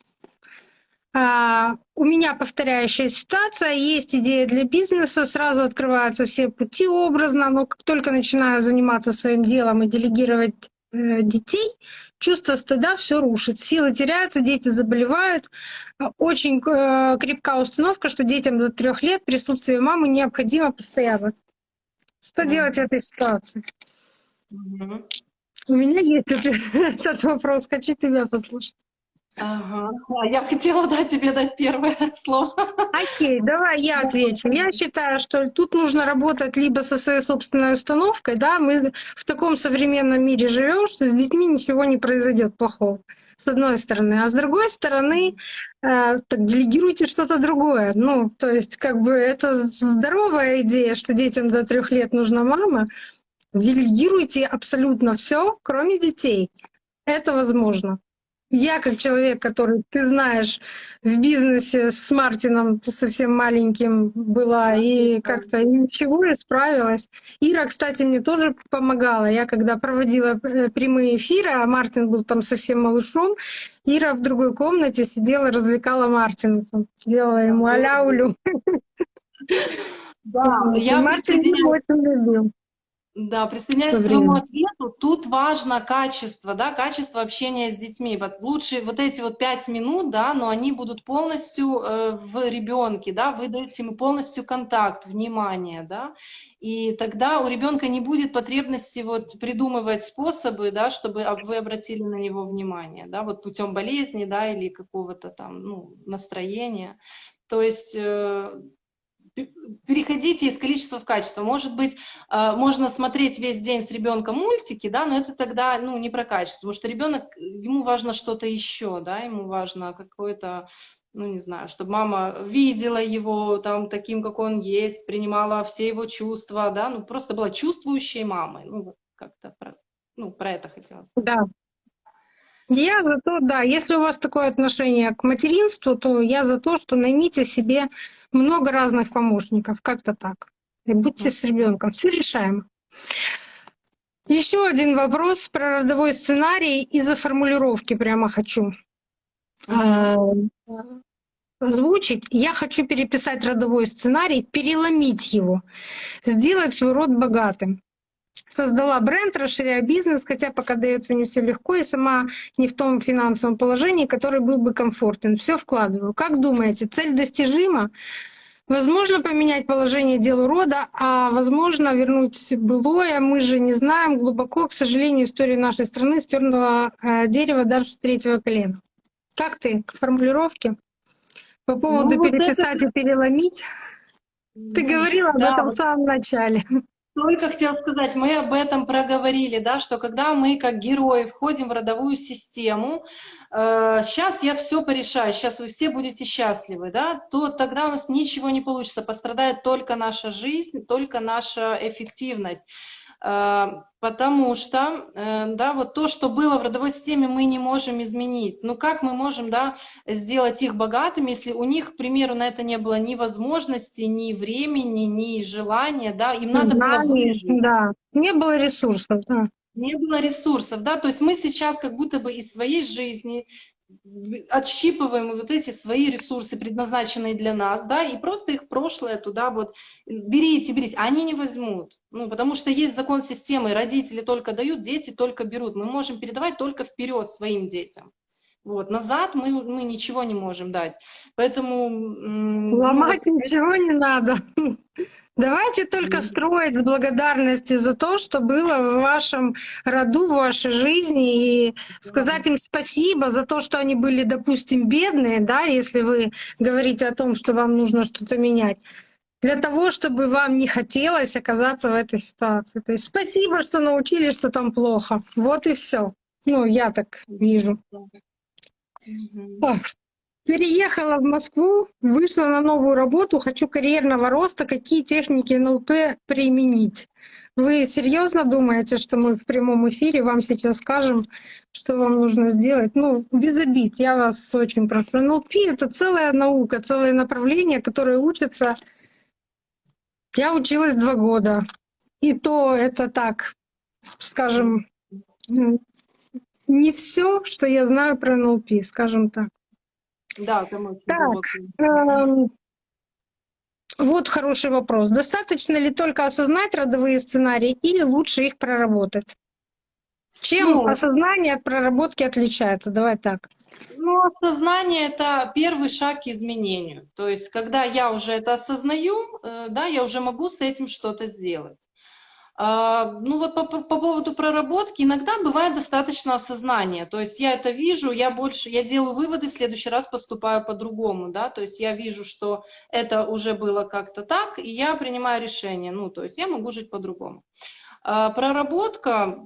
А, у меня повторяющая ситуация, есть идея для бизнеса, сразу открываются все пути образно, но как только начинаю заниматься своим делом и делегировать детей, чувство стыда все рушит, силы теряются, дети заболевают. Очень э, крепкая установка, что детям до трех лет присутствие мамы необходимо постоянно. Что mm-hmm. делать в этой ситуации? Mm-hmm. У меня есть [laughs] этот вопрос, хочу тебя послушать. Ага. Я хотела да, тебе дать первое [laughs] слово. Окей, давай я отвечу. Я считаю, что тут нужно работать либо со своей собственной установкой, да, мы в таком современном мире живем, что с детьми ничего не произойдет плохого, с одной стороны. А с другой стороны, э, так делегируйте что-то другое. Ну, то есть, как бы это здоровая идея, что детям до трех лет нужна мама. Делегируйте абсолютно все, кроме детей. Это возможно. Я как человек, который, ты знаешь, в бизнесе с Мартином совсем маленьким была и как-то ничего и справилась. Ира, кстати, мне тоже помогала. Я когда проводила э, прямые эфиры, а Мартин был там совсем малышом, Ира в другой комнате сидела, развлекала Мартина, делала ему аляулю. Да, я Мартин очень любил. Да, присоединяюсь к твоему ответу. Тут важно качество, да, качество общения с детьми. Вот лучше вот эти вот пять минут, да, но они будут полностью э, в ребенке, да, вы даете ему полностью контакт, внимание, да, и тогда у ребенка не будет потребности вот придумывать способы, да, чтобы вы обратили на него внимание, да, вот путем болезни, да, или какого-то там, ну, настроения. То есть э, переходите из количества в качество. Может быть, э, можно смотреть весь день с ребенком мультики, да, но это тогда ну, не про качество, потому что ребенок, ему важно что-то еще, да, ему важно какое-то ну, не знаю, чтобы мама видела его там таким, как он есть, принимала все его чувства, да, ну, просто была чувствующей мамой, ну, как-то про, ну, про это хотелось. Да, я за то, да, если у вас такое отношение к материнству, то я за то, что наймите себе много разных помощников, как-то так. И будьте с ребенком, все решаемо. Еще один вопрос про родовой сценарий из-за формулировки прямо хочу а, озвучить. Я хочу переписать родовой сценарий, переломить его, сделать свой род богатым создала бренд, расширяя бизнес, хотя пока дается не все легко, и сама не в том финансовом положении, который был бы комфортен. Все вкладываю. Как думаете, цель достижима? Возможно поменять положение дела рода, а возможно вернуть былое. Мы же не знаем глубоко, к сожалению, история нашей страны стернула э, дерево даже с третьего колена. Как ты к формулировке? По поводу ну, вот переписать это... и переломить? Ты говорила да, об этом в самом начале. Только хотела сказать, мы об этом проговорили, да, что когда мы как герои входим в родовую систему, э, сейчас я все порешаю, сейчас вы все будете счастливы, да, то тогда у нас ничего не получится, пострадает только наша жизнь, только наша эффективность. Э, потому что, э, да, вот то, что было в родовой системе, мы не можем изменить. Ну как мы можем, да, сделать их богатыми, если у них, к примеру, на это не было ни возможности, ни времени, ни желания, да, им надо да, было выжить. Да, не было ресурсов, да. Не было ресурсов, да, то есть мы сейчас как будто бы из своей жизни отщипываем вот эти свои ресурсы, предназначенные для нас, да, и просто их прошлое туда вот берите, берите. Они не возьмут, ну, потому что есть закон системы, родители только дают, дети только берут. Мы можем передавать только вперед своим детям. Вот, назад мы, мы ничего не можем дать. Поэтому... Ломать ну, ничего не надо. [laughs] Давайте только строить в благодарности за то, что было в вашем роду, в вашей жизни, и сказать им спасибо за то, что они были, допустим, бедные, да, если вы говорите о том, что вам нужно что-то менять для того, чтобы вам не хотелось оказаться в этой ситуации. То есть спасибо, что научили, что там плохо. Вот и все. Ну, я так вижу. Так, переехала в Москву, вышла на новую работу, хочу карьерного роста. Какие техники НЛП применить? Вы серьезно думаете, что мы в прямом эфире вам сейчас скажем, что вам нужно сделать? Ну, без обид, я вас очень прошу. НЛП — это целая наука, целое направление, которое учится. Я училась два года. И то это так, скажем, не все, что я знаю про НЛП, скажем так. Да, там очень так, эм, вот хороший вопрос. Достаточно ли только осознать родовые сценарии или лучше их проработать? Чем ну, осознание от проработки отличается? Давай так. Ну, осознание — это первый шаг к изменению. То есть, когда я уже это осознаю, э, да, я уже могу с этим что-то сделать. А, ну вот по, по поводу проработки, иногда бывает достаточно осознания, то есть я это вижу, я больше, я делаю выводы, в следующий раз поступаю по-другому, да, то есть я вижу, что это уже было как-то так, и я принимаю решение, ну, то есть я могу жить по-другому. А, проработка,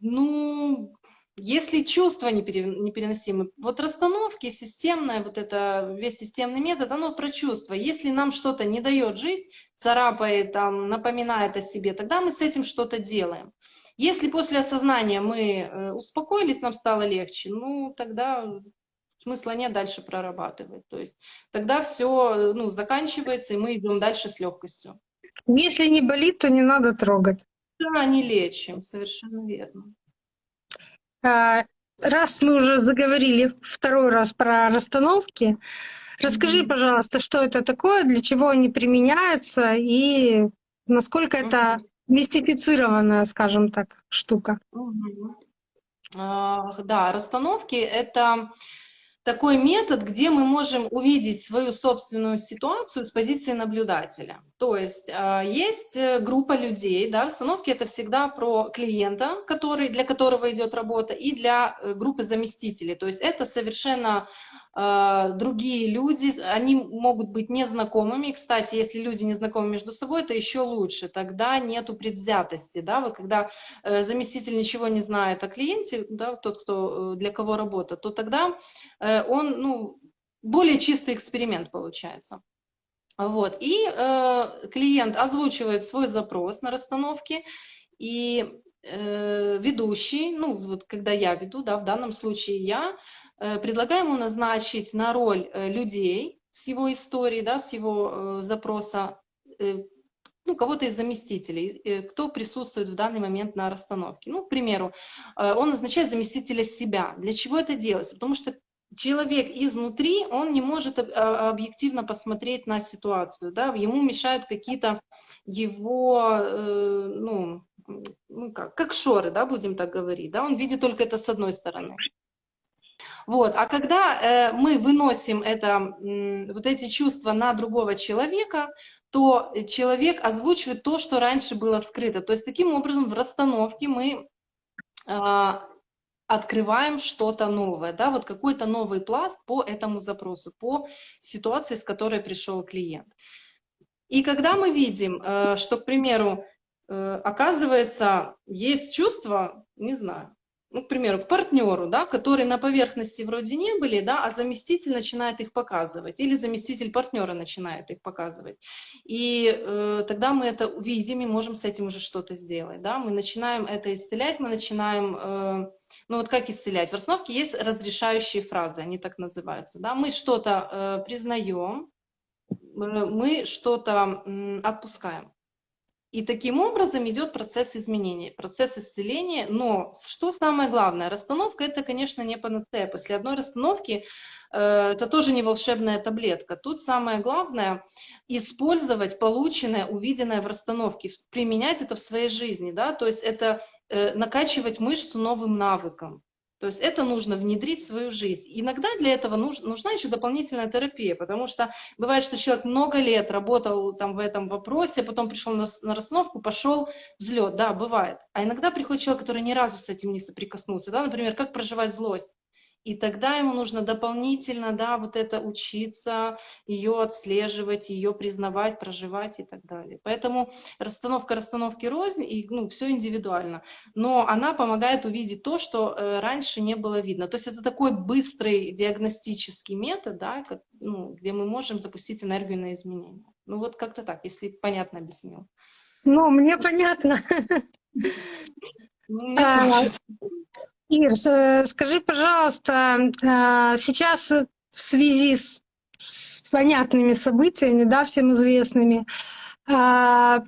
ну, если чувства непереносимы, вот расстановки, системная, вот это, весь системный метод, оно про чувства. Если нам что-то не дает жить, царапает, там, напоминает о себе, тогда мы с этим что-то делаем. Если после осознания мы э, успокоились, нам стало легче, ну, тогда смысла нет дальше прорабатывать. То есть тогда все ну, заканчивается, и мы идем дальше с легкостью. Если не болит, то не надо трогать. Да, не лечим, совершенно верно. А, раз мы уже заговорили второй раз про расстановки, расскажи, пожалуйста, что это такое, для чего они применяются и насколько это мистифицированная, скажем так, штука. А, Да, расстановки это такой метод, где мы можем увидеть свою собственную ситуацию с позиции наблюдателя. То есть а, есть э, группа людей, да, расстановки это всегда про клиента, который, для которого идет работа, и для э, группы заместителей. То есть это совершенно а, другие люди, они могут быть незнакомыми. Кстати, если люди незнакомы между собой, это еще лучше, тогда нету предвзятости. Да? Вот когда э, заместитель ничего не знает о клиенте, да, тот, кто, для кого работа, то тогда он ну, более чистый эксперимент получается. Вот. И э, клиент озвучивает свой запрос на расстановке, и э, ведущий, ну вот когда я веду, да, в данном случае я, Э, предлагаем ему назначить на роль э, людей с его историей, да, с его э, запроса, ну, кого-то из заместителей, кто присутствует в данный момент на расстановке. Ну, к примеру, он назначает заместителя себя. Для чего это делается? Потому что человек изнутри, он не может а, объективно посмотреть на ситуацию, да, ему мешают какие-то его, ну, ну как, как шоры, да, будем так говорить, да, он видит только это с одной стороны. Вот. А когда э, мы выносим это, э, вот эти чувства на другого человека, то человек озвучивает то, что раньше было скрыто. То есть таким образом в расстановке мы э, открываем что-то новое, да, вот какой-то новый пласт по этому запросу, по ситуации, с которой пришел клиент. И когда мы видим, э, что, к примеру, э, оказывается, есть чувство, не знаю, ну, к примеру, к партнеру, да, которые на поверхности вроде не были, да, а заместитель начинает их показывать, или заместитель партнера начинает их показывать. И э, тогда мы это увидим и можем с этим уже что-то сделать. Да? Мы начинаем это исцелять, мы начинаем, э, ну вот как исцелять? В расстановке есть разрешающие фразы, они так называются. Да? Мы что-то э, признаем, э, мы что-то э, отпускаем. И таким образом идет процесс изменения, процесс исцеления. Но что самое главное, расстановка это, конечно, не панацея. После одной расстановки э, это тоже не волшебная таблетка. Тут самое главное использовать полученное, увиденное в расстановке, применять это в своей жизни. Да? То есть это э, накачивать мышцу новым навыком. То есть это нужно внедрить в свою жизнь. Иногда для этого нуж, нужна еще дополнительная терапия, потому что бывает, что человек много лет работал там в этом вопросе, а потом пришел на, на расстановку, пошел взлет, да, бывает. А иногда приходит человек, который ни разу с этим не соприкоснулся, да, например, как проживать злость. И тогда ему нужно дополнительно, да, вот это учиться, ее отслеживать, ее признавать, проживать и так далее. Поэтому расстановка расстановки рознь, и ну, все индивидуально. Но она помогает увидеть то, что э, раньше не было видно. То есть это такой быстрый диагностический метод, да, как, ну, где мы можем запустить энергию на изменения. Ну вот как-то так, если понятно объяснил. Ну, мне понятно. [laughs] Ир, скажи, пожалуйста, а, сейчас в связи с, с понятными событиями, да, всем известными, а,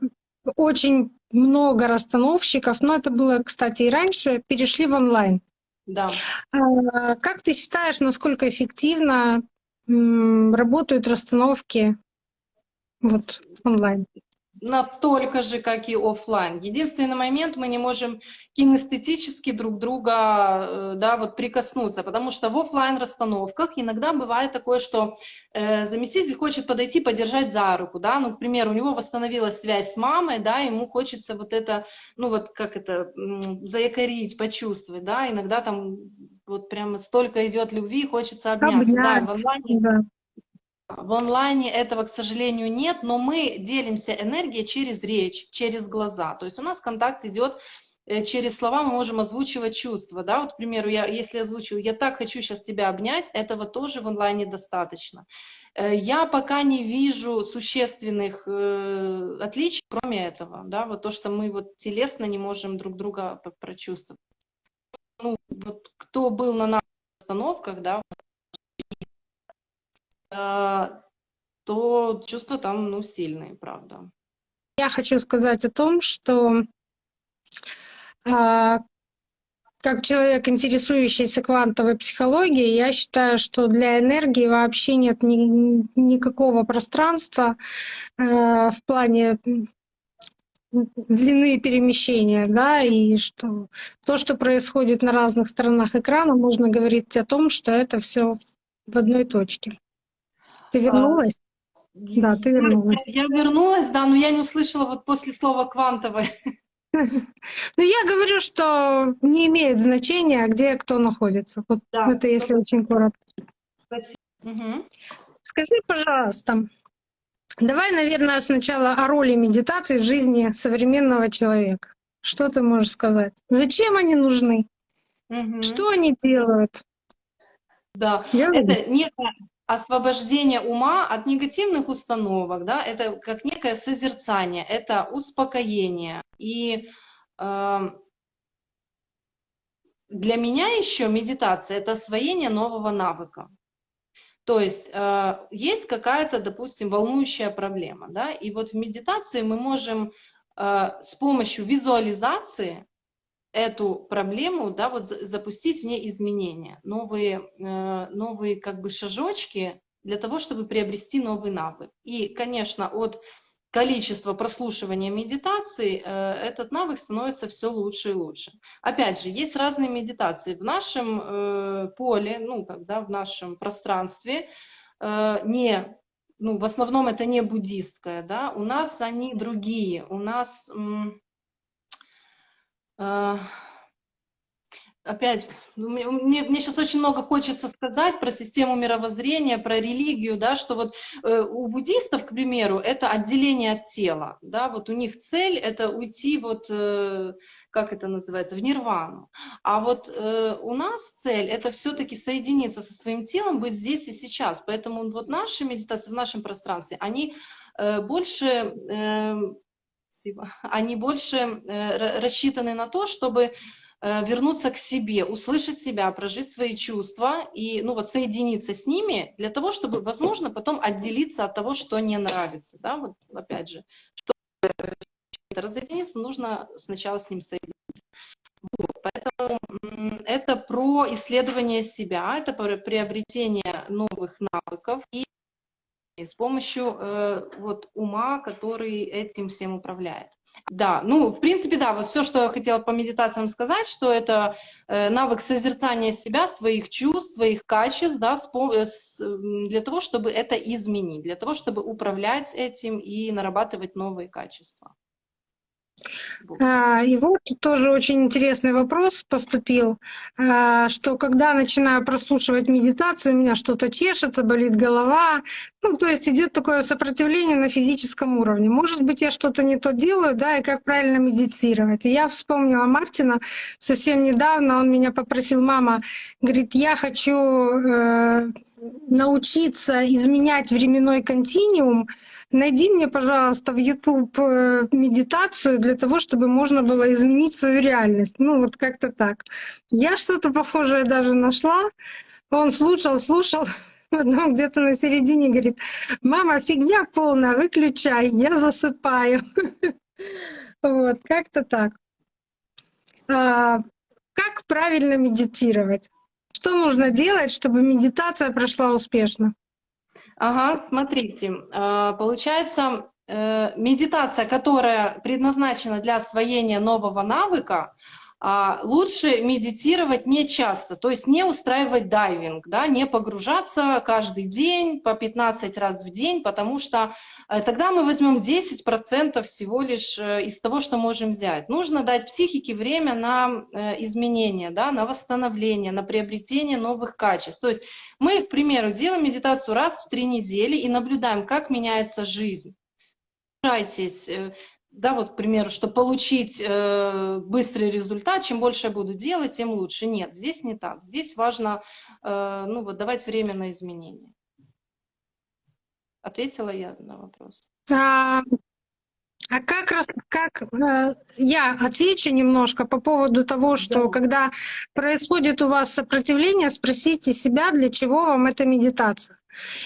очень много расстановщиков, но это было, кстати, и раньше, перешли в онлайн. Да. А, как ты считаешь, насколько эффективно работают расстановки вот онлайн? Настолько же, как и офлайн. Единственный момент, мы не можем кинестетически друг друга э, да, вот прикоснуться, потому что в офлайн расстановках иногда бывает такое, что э, заместитель хочет подойти, подержать за руку, да, ну, к примеру, у него восстановилась связь с мамой, да, ему хочется вот это, ну, вот как это, заякорить, почувствовать, да, иногда там вот прямо столько идет любви, хочется обняться, Обнять, да, в онлайне, да. В онлайне этого, к сожалению, нет, но мы делимся энергией через речь, через глаза. То есть у нас контакт идет э, через слова, мы можем озвучивать чувства. Да? Вот, к примеру, я, если озвучу «я так хочу сейчас тебя обнять», этого тоже в онлайне достаточно. Э, я пока не вижу существенных э, отличий, кроме этого. Да? Вот то, что мы вот телесно не можем друг друга прочувствовать. Ну, вот кто был на наших остановках, да, то чувства там, ну, сильные, правда. Я хочу сказать о том, что а, как человек, интересующийся квантовой психологией, я считаю, что для энергии вообще нет ни, никакого пространства э, в плане длины перемещения, да, и что то, что происходит на разных сторонах экрана, можно говорить о том, что это все в одной точке. Ты А, вернулась? Да, ты вернулась. Я вернулась, да, но я не услышала вот после слова квантовой. [laughs] Ну, я говорю, что не имеет значения, где кто находится. Вот Да. это если очень коротко. Мгм. Скажи, пожалуйста, давай, наверное, сначала о роли медитации в жизни современного человека. Что ты можешь сказать? Зачем они нужны? Мгм. Что они делают? Да, Я это некое освобождение ума от негативных установок, да, это как некое созерцание, это успокоение. И э, для меня еще медитация это освоение нового навыка. То есть э, есть какая-то, допустим, волнующая проблема, да, и вот в медитации мы можем э, с помощью визуализации эту проблему, да, вот за- запустить в ней изменения, новые, э, новые как бы шажочки для того, чтобы приобрести новый навык. И, конечно, от количества прослушивания медитаций э, этот навык становится все лучше и лучше. Опять же, есть разные медитации. В нашем э, поле, ну, когда в нашем пространстве не ну, в основном это не буддистская, да, у нас они другие, у нас Опять, ну, мне, мне- сейчас очень много хочется сказать про систему мировоззрения, про религию, да, что вот э, у буддистов, к примеру, это отделение от тела, да, вот у них цель это уйти вот, э, как это называется, в нирвану. А вот э, у нас цель это все-таки соединиться со своим телом, быть здесь и сейчас. Поэтому вот наши медитации в нашем пространстве, они э, больше э, Спасибо. Они больше э, ра- рассчитаны на то, чтобы э, вернуться к себе, услышать себя, прожить свои чувства и ну, вот, соединиться с ними для того, чтобы, возможно, потом отделиться от того, что не нравится. Да? Вот, опять же, чтобы разъединиться, нужно сначала с ним соединиться. Вот, поэтому это про исследование себя, это про приобретение новых навыков и и с помощью э, вот ума, который этим всем управляет. Да, ну, в принципе, да, вот все, что я хотела по медитациям сказать, что это э, навык созерцания себя, своих чувств, своих качеств, да, с э, для того, чтобы это изменить, для того, чтобы управлять этим и нарабатывать новые качества. А, И вот тоже очень интересный вопрос поступил, а, что когда начинаю прослушивать медитацию, у меня что-то чешется, болит голова, ну, то есть идет такое сопротивление на физическом уровне. Может быть, я что-то не то делаю, да, и как правильно медитировать. И я вспомнила Мартина совсем недавно, он меня попросил, мама, говорит, я хочу э, научиться изменять временной континуум, Найди мне, пожалуйста, в YouTube э, медитацию для того, чтобы можно было изменить свою реальность. Ну, вот как-то так. Я что-то похожее даже нашла. Он слушал, слушал, [laughs] потом где-то на середине говорит, мама, фигня полная, выключай, я засыпаю. [laughs] Вот, как-то так. А, Как правильно медитировать? Что нужно делать, чтобы медитация прошла успешно? Ага, смотрите, э, получается, э, медитация, которая предназначена для освоения нового навыка, лучше медитировать не часто, то есть не устраивать дайвинг, да, не погружаться каждый день по 15 раз в день, потому что э, тогда мы возьмем 10% всего лишь э, из того, что можем взять. Нужно дать психике время на э, изменения, да, на восстановление, на приобретение новых качеств. То есть мы, к примеру, делаем медитацию раз в три недели и наблюдаем, как меняется жизнь. Да, вот, к примеру, чтобы получить э, быстрый результат, чем больше я буду делать, тем лучше. Нет, здесь не так. Здесь важно, э, ну, вот, давать время на изменения. Ответила я на вопрос? А, а как раз как э, я отвечу немножко по поводу того, что Да. когда происходит у вас сопротивление, спросите себя, для чего вам эта медитация.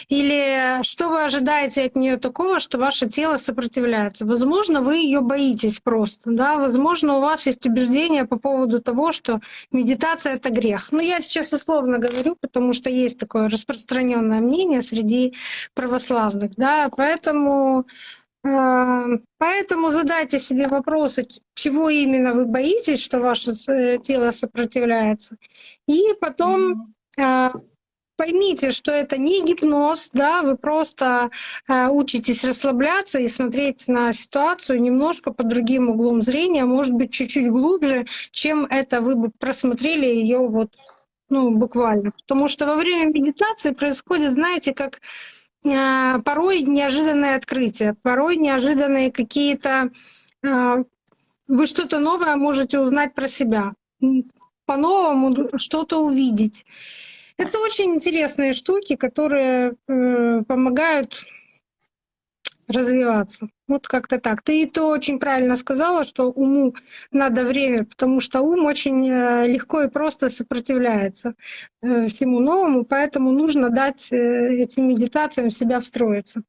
Или что вы ожидаете от нее такого, что ваше тело сопротивляется. Возможно, вы ее боитесь просто. Да? Возможно, у вас есть убеждение по поводу того, что медитация это грех. Но я сейчас условно говорю, потому что есть такое распространенное мнение среди православных. Да? Поэтому Поэтому задайте себе вопросы, чего именно вы боитесь, что ваше с- тело сопротивляется. И потом а, поймите, что это не гипноз, да, вы просто а, учитесь расслабляться и смотреть на ситуацию немножко под другим углом зрения, может быть, чуть-чуть глубже, чем это вы бы просмотрели ее вот ну, буквально. Потому что во время медитации происходит, знаете, как а, порой неожиданные открытия, порой неожиданные какие-то... а, Вы что-то новое можете узнать про себя, по-новому что-то увидеть. Это очень интересные штуки, которые э, помогают развиваться. Вот как-то так. Ты и то очень правильно сказала, что уму надо время, потому что ум очень э, легко и просто сопротивляется э, всему новому, поэтому нужно дать э, этим медитациям себя встроиться.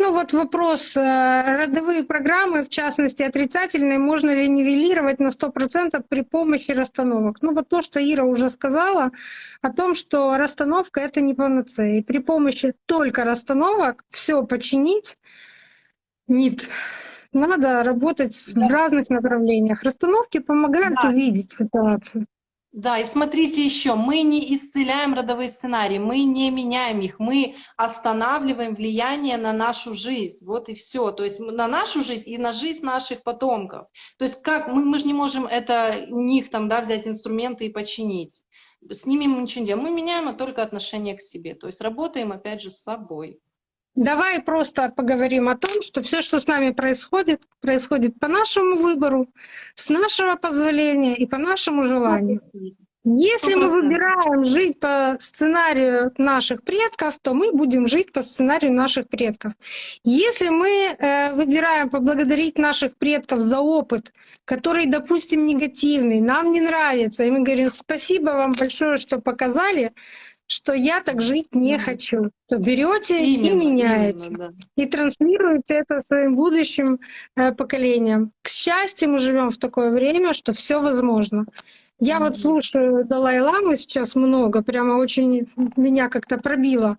Ну вот вопрос, э, родовые программы, в частности отрицательные, можно ли нивелировать на 100% при помощи расстановок? Ну вот то, что Ира уже сказала, о том, что расстановка — это не панацея. И при помощи только расстановок все починить нет. Надо работать в разных направлениях. Расстановки помогают Да. увидеть ситуацию. Да, и смотрите еще, мы не исцеляем родовые сценарии, мы не меняем их, мы останавливаем влияние на нашу жизнь. Вот и все. То есть на нашу жизнь и на жизнь наших потомков. То есть как мы, мы же не можем это у них там, да, взять инструменты и починить. С ними мы ничего не делаем. Мы меняем только отношение к себе. То есть работаем опять же с собой. Давай просто поговорим о том, что все, что с нами происходит, происходит по нашему выбору, с нашего позволения и по нашему желанию. Если мы 100%. выбираем жить по сценарию наших предков, то мы будем жить по сценарию наших предков. Если мы э, выбираем поблагодарить наших предков за опыт, который, допустим, негативный, нам не нравится, и мы говорим спасибо вам большое, что показали, что я так жить не хочу, то берете и меняете именно, да. и транслируете это своим будущим э, поколениям. К счастью, мы живем в такое время, что все возможно. Я вот слушаю Далай-Ламу сейчас много, прямо очень меня как-то пробило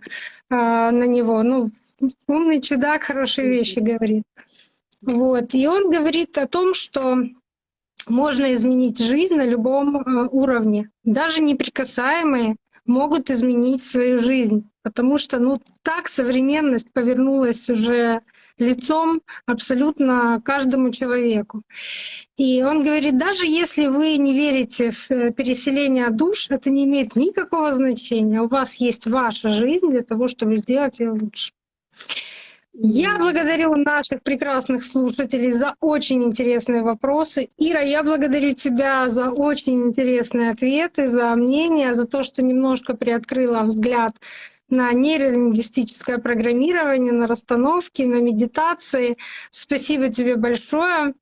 а, на него. Ну, умный чудак, хорошие вещи говорит. Вот. И он говорит о том, что можно изменить жизнь на любом э, уровне. Даже неприкасаемые могут изменить свою жизнь, потому что ну, так современность повернулась уже лицом абсолютно каждому человеку. И он говорит, даже если вы не верите в э, переселение душ, это не имеет никакого значения. У вас есть ваша жизнь для того, чтобы сделать ее лучше. Я благодарю наших прекрасных слушателей за очень интересные вопросы. Ира, я благодарю тебя за очень интересные ответы, за мнение, за то, что немножко приоткрыла взгляд на нейролингвистическое программирование, на расстановки, на медитации. Спасибо тебе большое.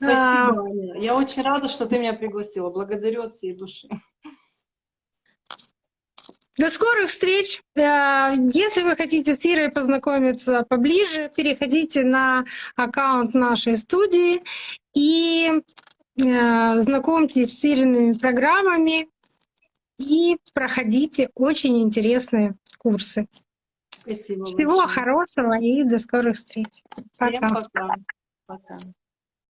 А, Спасибо, Аня. Я очень рада, что ты меня пригласила. Благодарю от всей души. До скорых встреч! Э, Если вы хотите с Ирой познакомиться поближе, переходите на аккаунт нашей студии и э, знакомьтесь с Ириными программами и проходите очень интересные курсы. Спасибо Всего большое. хорошего и до скорых встреч. Всем Пока. пока. Пока.